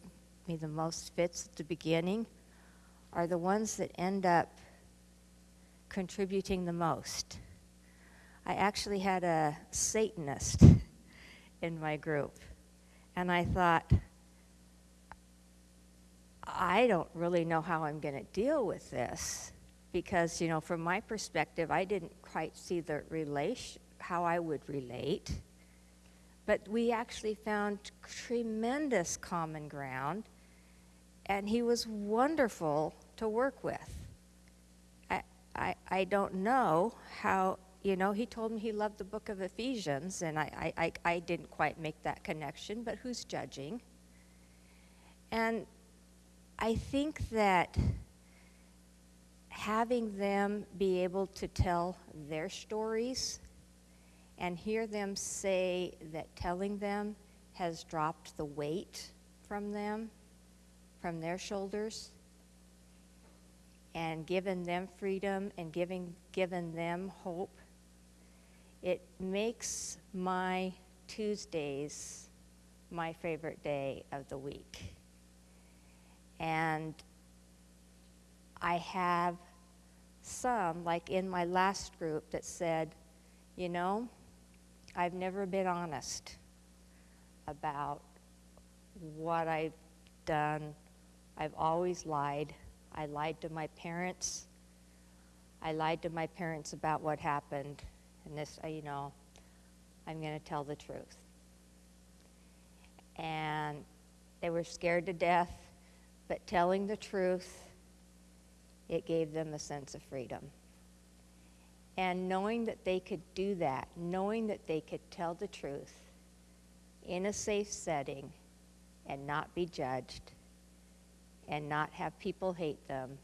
me the most fits at the beginning are the ones that end up contributing the most. I actually had a Satanist in my group, and I thought, I don't really know how I'm going to deal with this because, you know, from my perspective, I didn't quite see the relation, how I would relate. But we actually found tremendous common ground, and he was wonderful to work with. I, I, I don't know how, you know, he told me he loved the book of Ephesians, and I, I, I, I didn't quite make that connection, but who's judging? And I think that having them be able to tell their stories and hear them say that telling them has dropped the weight from them, from their shoulders, and given them freedom and giving, given them hope, it makes my Tuesdays my favorite day of the week. And I have some, like in my last group, that said, you know, I've never been honest about what I've done. I've always lied. I lied to my parents. I lied to my parents about what happened. And this, uh, you know, I'm going to tell the truth. And they were scared to death, but telling the truth, it gave them a sense of freedom. And knowing that they could do that, knowing that they could tell the truth in a safe setting and not be judged and not have people hate them,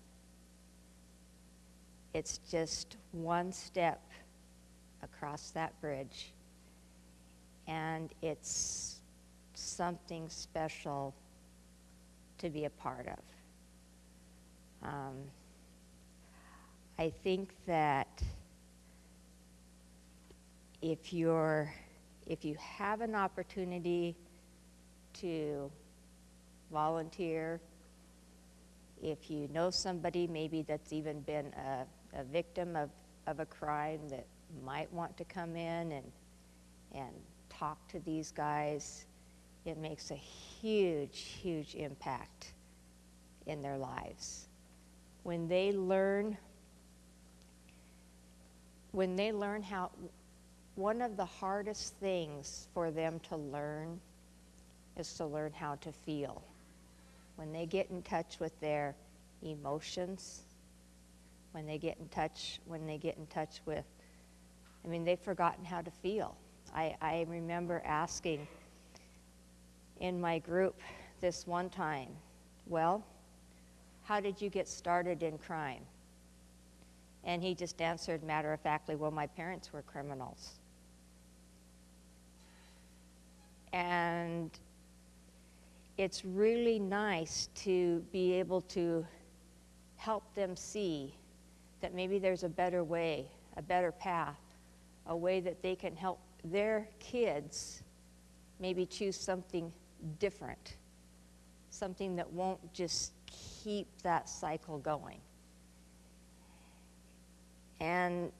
it's just one step across that bridge. And it's something special to be a part of. Um, I think that if you're if you have an opportunity to volunteer, if you know somebody maybe that's even been a, a victim of, of a crime that might want to come in and and talk to these guys, it makes a huge, huge impact in their lives. When they learn when they learn how one of the hardest things for them to learn is to learn how to feel. When they get in touch with their emotions, when they get in touch, when they get in touch with, I mean, they've forgotten how to feel. I, I remember asking in my group this one time, well, how did you get started in crime? And he just answered matter of factly, well, my parents were criminals. And it's really nice to be able to help them see that maybe there's a better way, a better path, a way that they can help their kids maybe choose something different, something that won't just keep that cycle going. And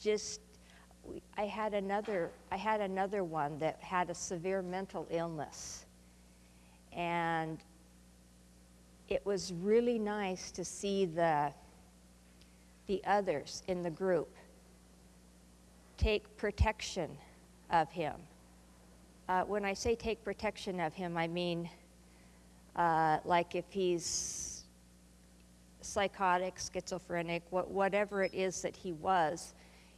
just I had another I had another one that had a severe mental illness. And it was really nice to see the, the others in the group take protection of him. Uh, when I say take protection of him, I mean uh, like if he's psychotic, schizophrenic, what, whatever it is that he was,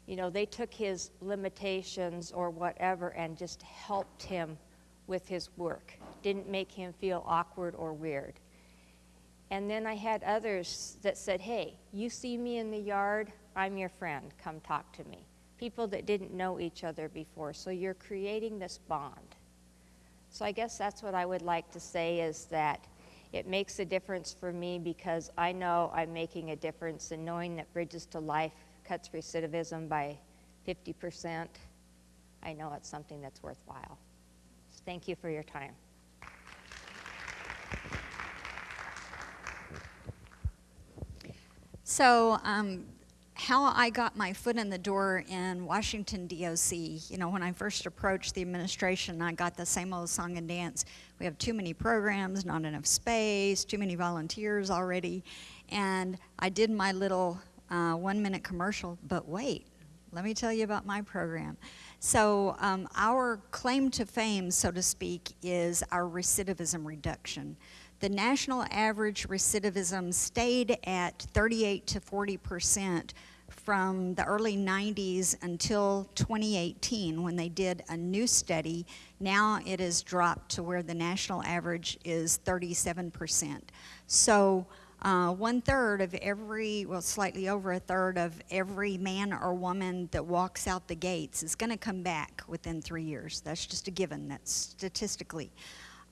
you know, they took his limitations or whatever and just helped him with his work. Didn't make him feel awkward or weird. And then I had others that said, hey, you see me in the yard, I'm your friend, come talk to me. People that didn't know each other before. So you're creating this bond. So I guess that's what I would like to say is that it makes a difference for me because I know I'm making a difference in knowing that Bridges to Life cuts recidivism by 50%. I know it's something that's worthwhile. So thank you for your time. So, um, how I got my foot in the door in Washington, D.O.C., you know, when I first approached the administration, I got the same old song and dance. We have too many programs, not enough space, too many volunteers already. And I did my little uh, one minute commercial, but wait, let me tell you about my program. So, um, our claim to fame, so to speak, is our recidivism reduction. The national average recidivism stayed at 38 to 40 percent from the early 90s until 2018 when they did a new study. Now it has dropped to where the national average is 37 percent. So uh, one third of every, well, slightly over a third of every man or woman that walks out the gates is going to come back within three years. That's just a given, that's statistically.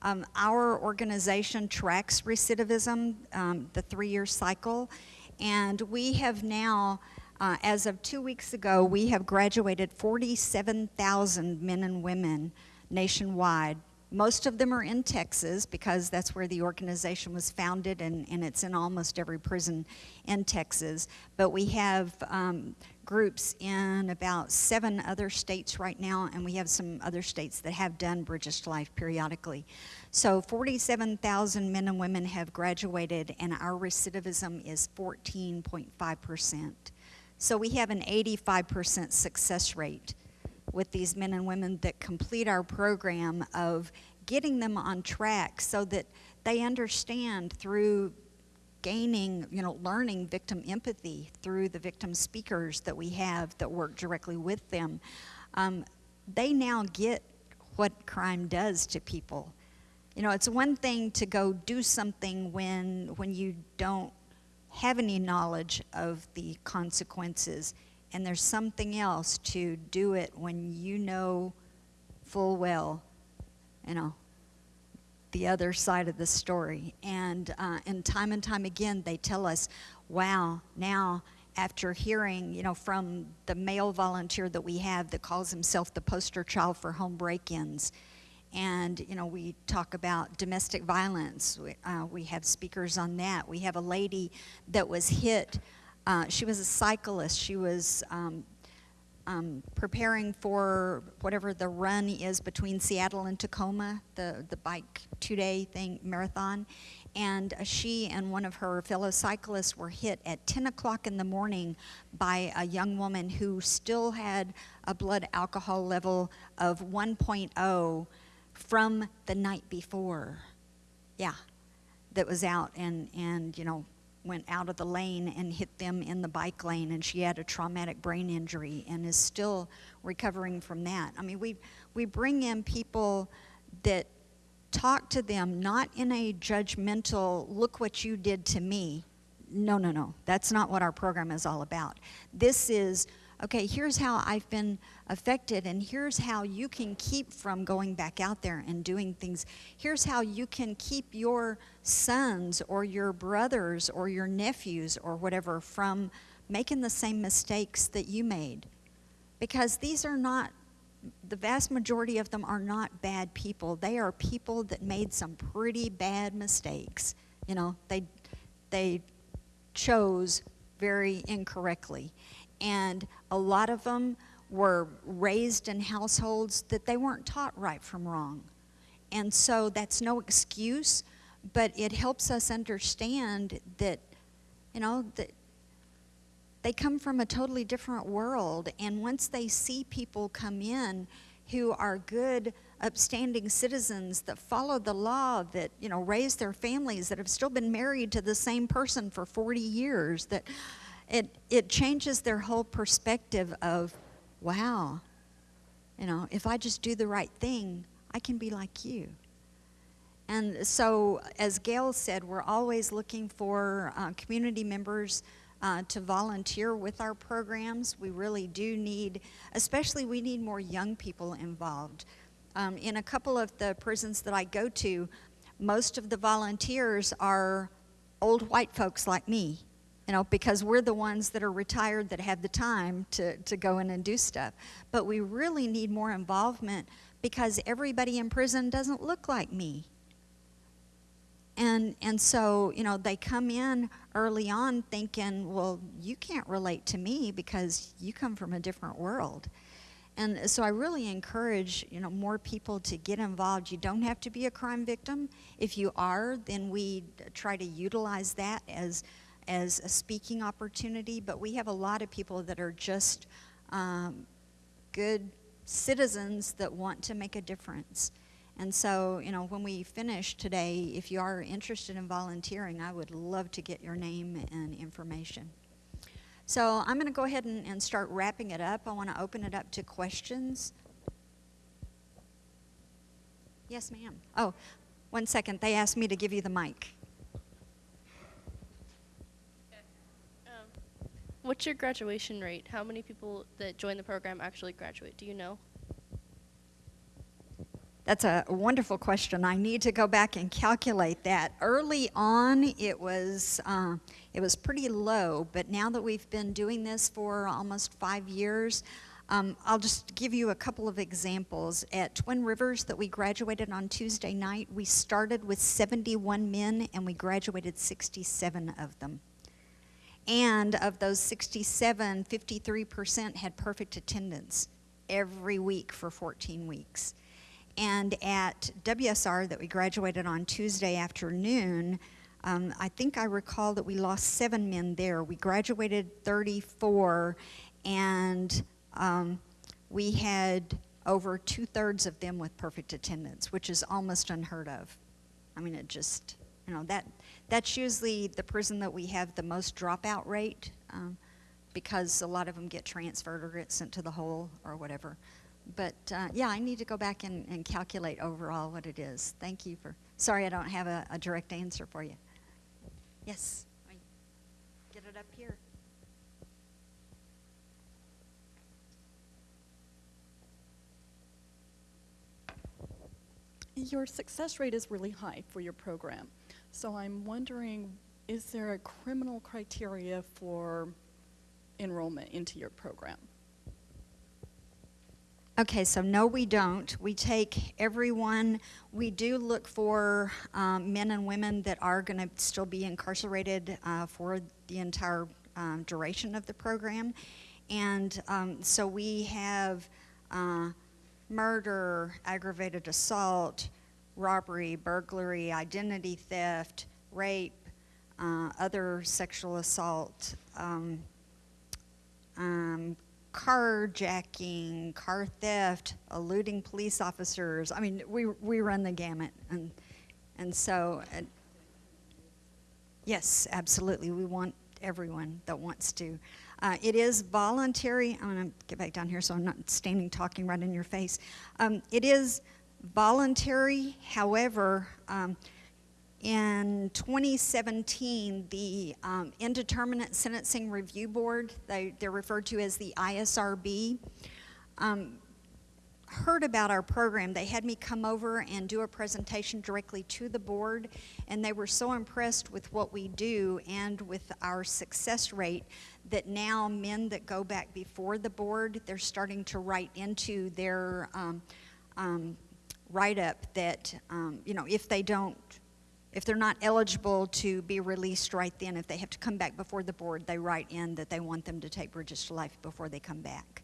Um, our organization tracks recidivism, um, the three year cycle, and we have now, uh, as of two weeks ago, we have graduated 47,000 men and women nationwide. Most of them are in Texas because that's where the organization was founded, and, and it's in almost every prison in Texas. But we have um, groups in about seven other states right now, and we have some other states that have done Bridges to Life periodically. So 47,000 men and women have graduated, and our recidivism is 14.5%. So we have an 85% success rate with these men and women that complete our program of getting them on track so that they understand through gaining, you know, learning victim empathy through the victim speakers that we have that work directly with them. Um, they now get what crime does to people. You know, it's one thing to go do something when when you don't have any knowledge of the consequences, and there's something else to do it when you know full well, you know, the other side of the story. And, uh, and time and time again, they tell us, wow, now after hearing, you know, from the male volunteer that we have that calls himself the poster child for home break-ins, and you know we talk about domestic violence. We, uh, we have speakers on that. We have a lady that was hit. Uh, she was a cyclist. She was um, um, preparing for whatever the run is between Seattle and Tacoma, the, the bike two-day thing, marathon. And uh, she and one of her fellow cyclists were hit at 10 o'clock in the morning by a young woman who still had a blood alcohol level of 1.0 from the night before. Yeah, that was out and, and, you know, went out of the lane and hit them in the bike lane, and she had a traumatic brain injury and is still recovering from that. I mean, we, we bring in people that talk to them not in a judgmental, look what you did to me. No, no, no. That's not what our program is all about. This is, okay, here's how I've been affected, and here's how you can keep from going back out there and doing things. Here's how you can keep your sons or your brothers or your nephews or whatever from making the same mistakes that you made. Because these are not, the vast majority of them are not bad people. They are people that made some pretty bad mistakes. You know, they, they chose very incorrectly. And a lot of them were raised in households that they weren't taught right from wrong. And so that's no excuse, but it helps us understand that, you know, that they come from a totally different world. And once they see people come in who are good, upstanding citizens that follow the law, that, you know, raise their families, that have still been married to the same person for 40 years, that it, it changes their whole perspective of, wow, you know, if I just do the right thing, I can be like you. And so, as Gail said, we're always looking for uh, community members uh, to volunteer with our programs. We really do need, especially, we need more young people involved. Um, in a couple of the prisons that I go to, most of the volunteers are old white folks like me, you know, because we're the ones that are retired that have the time to, to go in and do stuff. But we really need more involvement because everybody in prison doesn't look like me. And, and so, you know, they come in early on thinking, well, you can't relate to me because you come from a different world. And so I really encourage, you know, more people to get involved. You don't have to be a crime victim. If you are, then we try to utilize that as, as a speaking opportunity. But we have a lot of people that are just um, good citizens that want to make a difference. And so, you know, when we finish today, if you are interested in volunteering, I would love to get your name and information. So I'm going to go ahead and, and start wrapping it up. I want to open it up to questions. Yes, ma'am. Oh, one second. They asked me to give you the mic. Um, what's your graduation rate? How many people that join the program actually graduate? Do you know? That's a wonderful question. I need to go back and calculate that. Early on, it was uh, it was pretty low, but now that we've been doing this for almost five years, um, I'll just give you a couple of examples. At Twin Rivers, that we graduated on Tuesday night, we started with 71 men, and we graduated 67 of them. And of those 67, 53% had perfect attendance every week for 14 weeks. And at WSR that we graduated on Tuesday afternoon, um, I think I recall that we lost seven men there. We graduated 34, and um, we had over two thirds of them with perfect attendance, which is almost unheard of. I mean, it just, you know, that that's usually the prison that we have the most dropout rate um, because a lot of them get transferred or get sent to the hole or whatever. But uh, yeah, I need to go back and, and, calculate overall what it is. Thank you for. Sorry, I don't have a, a direct answer for you. Yes, get it up here. Your success rate is really high for your program. So I'm wondering, is there a criminal criteria for enrollment into your program? Okay, so no, we don't. We take everyone. We do look for um, men and women that are going to still be incarcerated uh, for the entire um, duration of the program. And um, so we have uh, murder, aggravated assault, robbery, burglary, identity theft, rape, uh, other sexual assault, um, um, carjacking, car theft, eluding police officers. I mean, we, we run the gamut. And, and so, uh, yes, absolutely. We want everyone that wants to. Uh, it is voluntary. I'm going to get back down here so I'm not standing talking right in your face. Um, it is voluntary. However, um, in 2017, the um, Indeterminate Sentencing Review Board, they, they're referred to as the ISRB, um, heard about our program. They had me come over and do a presentation directly to the board, and they were so impressed with what we do and with our success rate that now men that go back before the board, they're starting to write into their um, um write-up that, um, you know, if they don't if they're not eligible to be released right then, if they have to come back before the board, they write in that they want them to take Bridges to Life before they come back.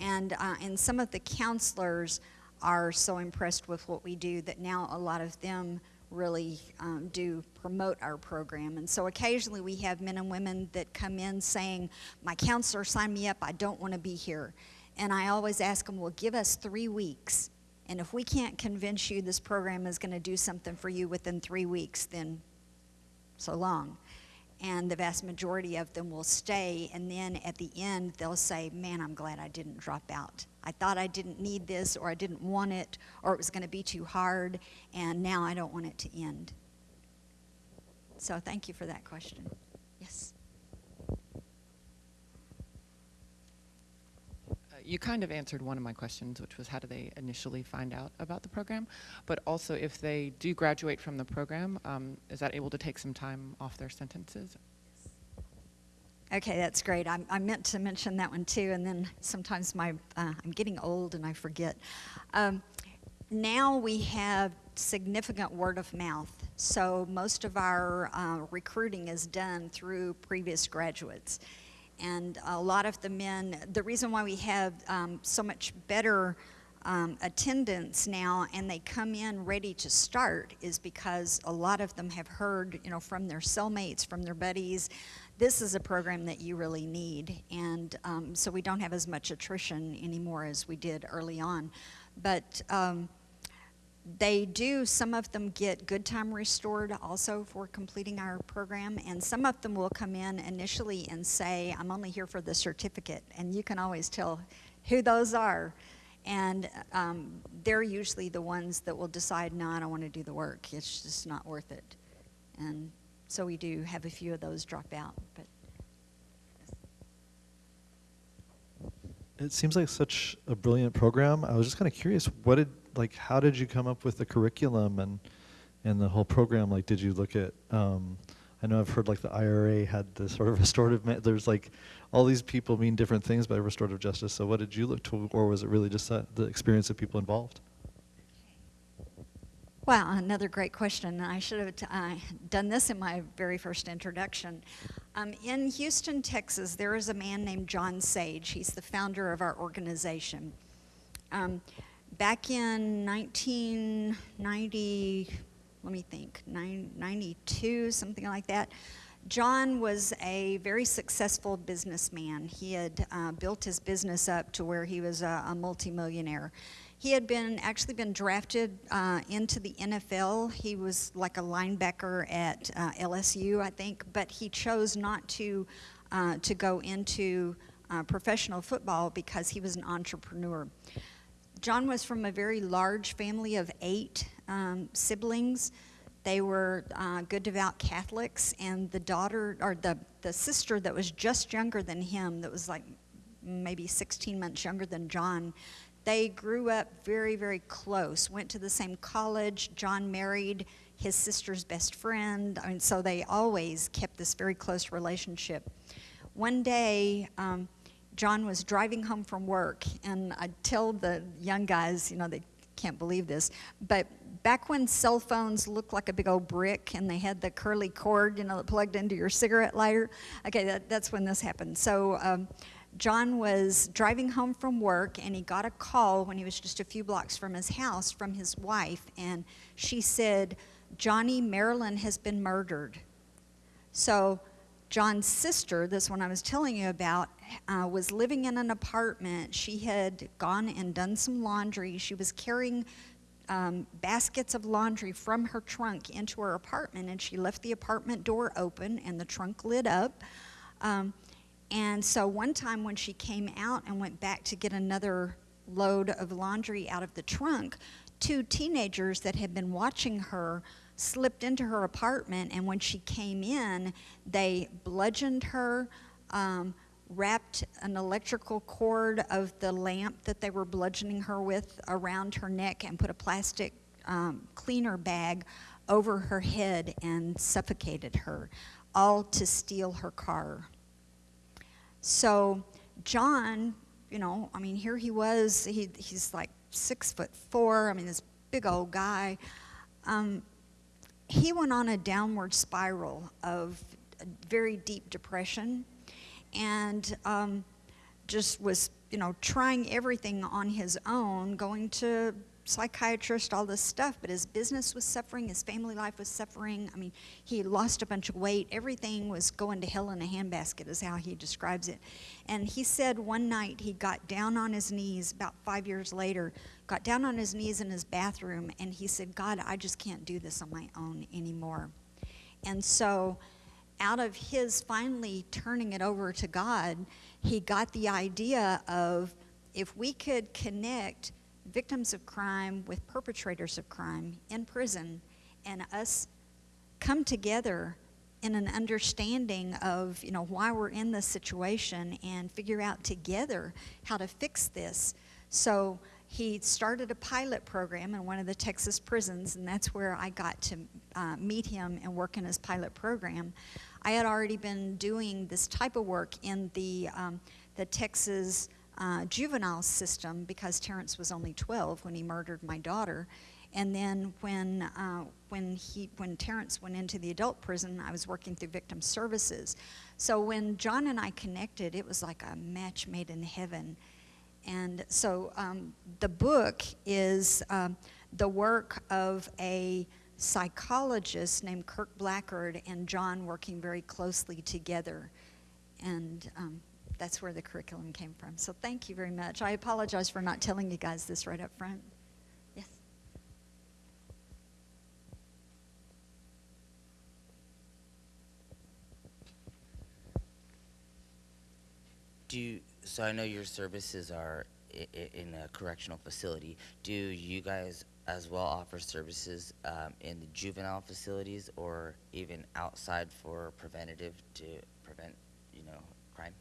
And, uh, and some of the counselors are so impressed with what we do that now a lot of them really um, do promote our program. And so occasionally we have men and women that come in saying, My counselor signed me up, I don't want to be here. And I always ask them, Well, give us three weeks. And if we can't convince you this program is going to do something for you within three weeks, then so long. And the vast majority of them will stay, and then at the end, they'll say, Man, I'm glad I didn't drop out. I thought I didn't need this, or I didn't want it, or it was going to be too hard, and now I don't want it to end. So, thank you for that question. Yes. Uh, You kind of answered one of my questions, which was how do they initially find out about the program? But also, if they do graduate from the program, um, is that able to take some time off their sentences? Okay, that's great. I, I meant to mention that one too, and then sometimes my uh, I'm getting old and I forget. Um, now we have significant word of mouth, so most of our uh, recruiting is done through previous graduates, and a lot of the men. The reason why we have um, so much better um, attendance now and they come in ready to start is because a lot of them have heard, you know, from their cellmates, from their buddies, this is a program that you really need. And um, so we don't have as much attrition anymore as we did early on. But um, they do, some of them get good time restored also for completing our program, and some of them will come in initially and say, I'm only here for the certificate, and you can always tell who those are. And um, they're usually the ones that will decide, no, I don't want to do the work. It's just not worth it. And so we do have a few of those drop out. But It seems like such a brilliant program. I was just kind of curious, what did like how did you come up with the curriculum and and the whole program? Like, did you look at? Um, I know I've heard like the IRA had the sort of restorative. There's like all these people mean different things by restorative justice. So, what did you look to, or was it really just that, the experience of people involved? Wow, another great question. I should have uh, done this in my very first introduction. Um, in Houston, Texas, there is a man named John Sage. He's the founder of our organization. Um, back in 1990, let me think, nine, 92, something like that, John was a very successful businessman. He had uh, built his business up to where he was a, a multimillionaire. He had been actually been drafted uh, into the NFL. He was like a linebacker at uh, LSU, I think, but he chose not to uh, to go into uh, professional football because he was an entrepreneur. John was from a very large family of eight um, siblings. They were uh, good, devout Catholics, and the daughter or the the sister that was just younger than him, that was like maybe 16 months younger than John they grew up very, very close, went to the same college. John married his sister's best friend. I mean, so they always kept this very close relationship. One day, um, John was driving home from work, and I tell the young guys, you know, they can't believe this, but back when cell phones looked like a big old brick and they had the curly cord, you know, that plugged into your cigarette lighter, okay, that, that's when this happened. So, um, John was driving home from work and he got a call when he was just a few blocks from his house from his wife, and she said, Johnny Marilyn has been murdered. So, John's sister, this one I was telling you about, uh, was living in an apartment. She had gone and done some laundry. She was carrying um, baskets of laundry from her trunk into her apartment, and she left the apartment door open and the trunk lit up. Um, and so one time when she came out and went back to get another load of laundry out of the trunk, two teenagers that had been watching her slipped into her apartment. And when she came in, they bludgeoned her, um, wrapped an electrical cord of the lamp that they were bludgeoning her with around her neck, and put a plastic um, cleaner bag over her head and suffocated her, all to steal her car. So John, you know, I mean, here he was. He, he's like six foot four. I mean, this big old guy. Um, he went on a downward spiral of very deep depression, and um, just was, you know, trying everything on his own, going to psychiatrist, all this stuff, but his business was suffering, his family life was suffering. I mean, he lost a bunch of weight. Everything was going to hell in a handbasket, is how he describes it. And he said one night he got down on his knees, about five years later, got down on his knees in his bathroom, and he said, God, I just can't do this on my own anymore. And so, out of his finally turning it over to God, he got the idea of if we could connect victims of crime with perpetrators of crime in prison and us come together in an understanding of you know why we're in this situation and figure out together how to fix this. So he started a pilot program in one of the texas prisons and that's where i got to uh, meet him and work in his pilot program. I had already been doing this type of work in the um, the texas uh, juvenile system because Terrence was only 12 when he murdered my daughter. And then when, uh, when, he, when Terrence went into the adult prison, I was working through victim services. So when John and I connected, it was like a match made in heaven. And so um, the book is um, the work of a psychologist named Kirk Blackard and John working very closely together. And um, that's where the curriculum came from. So thank you very much. I apologize for not telling you guys this right up front. Yes. Do you, so I know your services are in a correctional facility. Do you guys as well offer services um, in the juvenile facilities or even outside for preventative to prevent, you know, crime?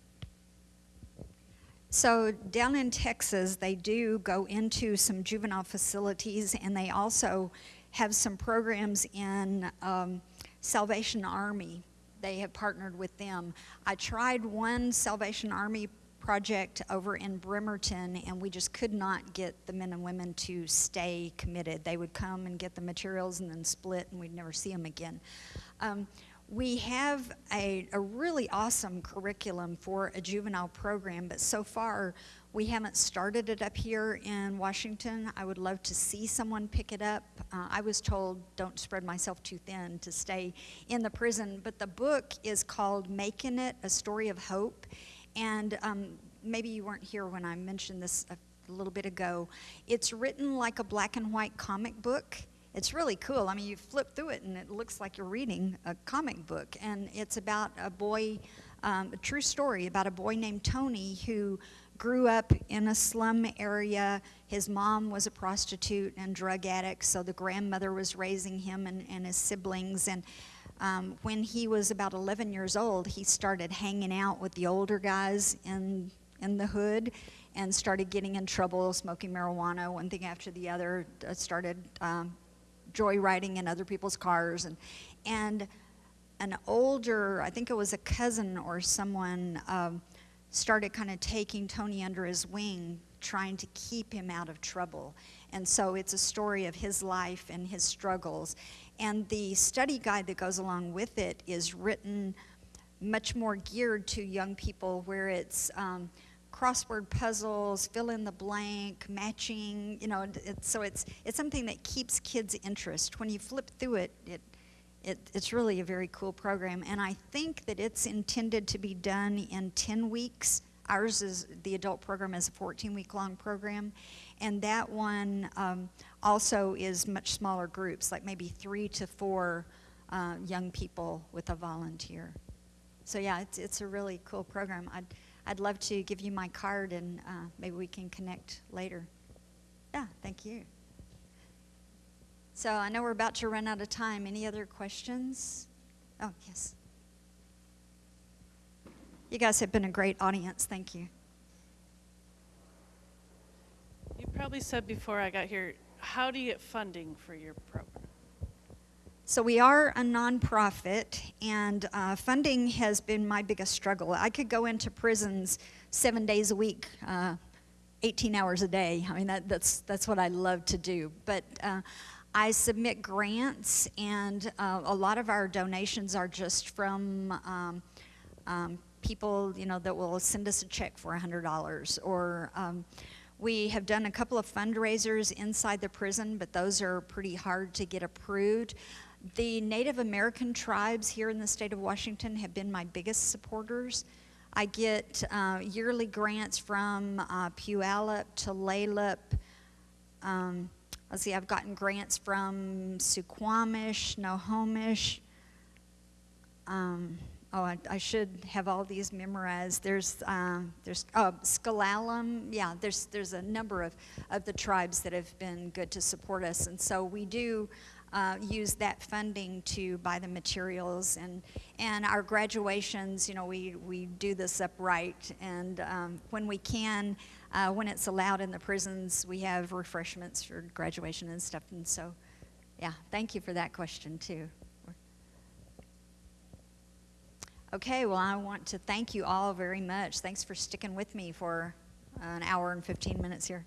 So down in Texas, they do go into some juvenile facilities, and they also have some programs in um, Salvation Army. They have partnered with them. I tried one Salvation Army project over in Bremerton, and we just could not get the men and women to stay committed. They would come and get the materials and then split, and we'd never see them again. Um, we have a, a really awesome curriculum for a juvenile program, but so far we haven't started it up here in Washington. I would love to see someone pick it up. Uh, I was told don't spread myself too thin to stay in the prison, but the book is called Making It A Story of Hope. And um, maybe you weren't here when I mentioned this a little bit ago. It's written like a black and white comic book it's really cool. I mean, you flip through it and it looks like you're reading a comic book. And it's about a boy, um, a true story about a boy named Tony who grew up in a slum area. His mom was a prostitute and drug addict, so the grandmother was raising him and, and his siblings. And um, when he was about 11 years old, he started hanging out with the older guys in, in the hood and started getting in trouble, smoking marijuana, one thing after the other, uh, started um, joyriding in other people's cars. And and an older i think it was a cousin or someone um, started kind of taking tony under his wing trying to keep him out of trouble. And so it's a story of his life and his struggles. And the study guide that goes along with it is written much more geared to young people where it's um, crossword puzzles, fill in the blank, matching, you know, it, so it's, it's something that keeps kids' interest. When you flip through it, it, it, it's really a very cool program. And I think that it's intended to be done in 10 weeks. Ours is, the adult program is a 14 week long program. And that one um, also is much smaller groups, like maybe three to four uh, young people with a volunteer. So yeah, it's, it's a really cool program. I'd, I'd love to give you my card and uh, maybe we can connect later. Yeah, thank you. So I know we're about to run out of time. Any other questions? Oh, yes. You guys have been a great audience. Thank you. You probably said before I got here, how do you get funding for your program? So we are a nonprofit, and uh, funding has been my biggest struggle. I could go into prisons seven days a week, uh, 18 hours a day. I mean, that, that's that's what I love to do. But uh, I submit grants, and uh, a lot of our donations are just from um, um, people, you know, that will send us a check for $100 or. Um, We have done a couple of fundraisers inside the prison, but those are pretty hard to get approved. The Native American tribes here in the state of Washington have been my biggest supporters. I get uh, yearly grants from uh, Puyallup, Tulalip. Um, let's see, I've gotten grants from Suquamish, Snohomish. Um, oh, I, I should have all these memorized. There's, um, there's oh, S'Klallam. Yeah, there's there's a number of, of the tribes that have been good to support us, and so we do uh, use that funding to buy the materials and and our graduations. You know, we we do this upright, and um, when we can, uh, when it's allowed in the prisons, we have refreshments for graduation and stuff. And so, yeah, thank you for that question too. Okay, well, I want to thank you all very much. Thanks for sticking with me for an hour and 15 minutes here.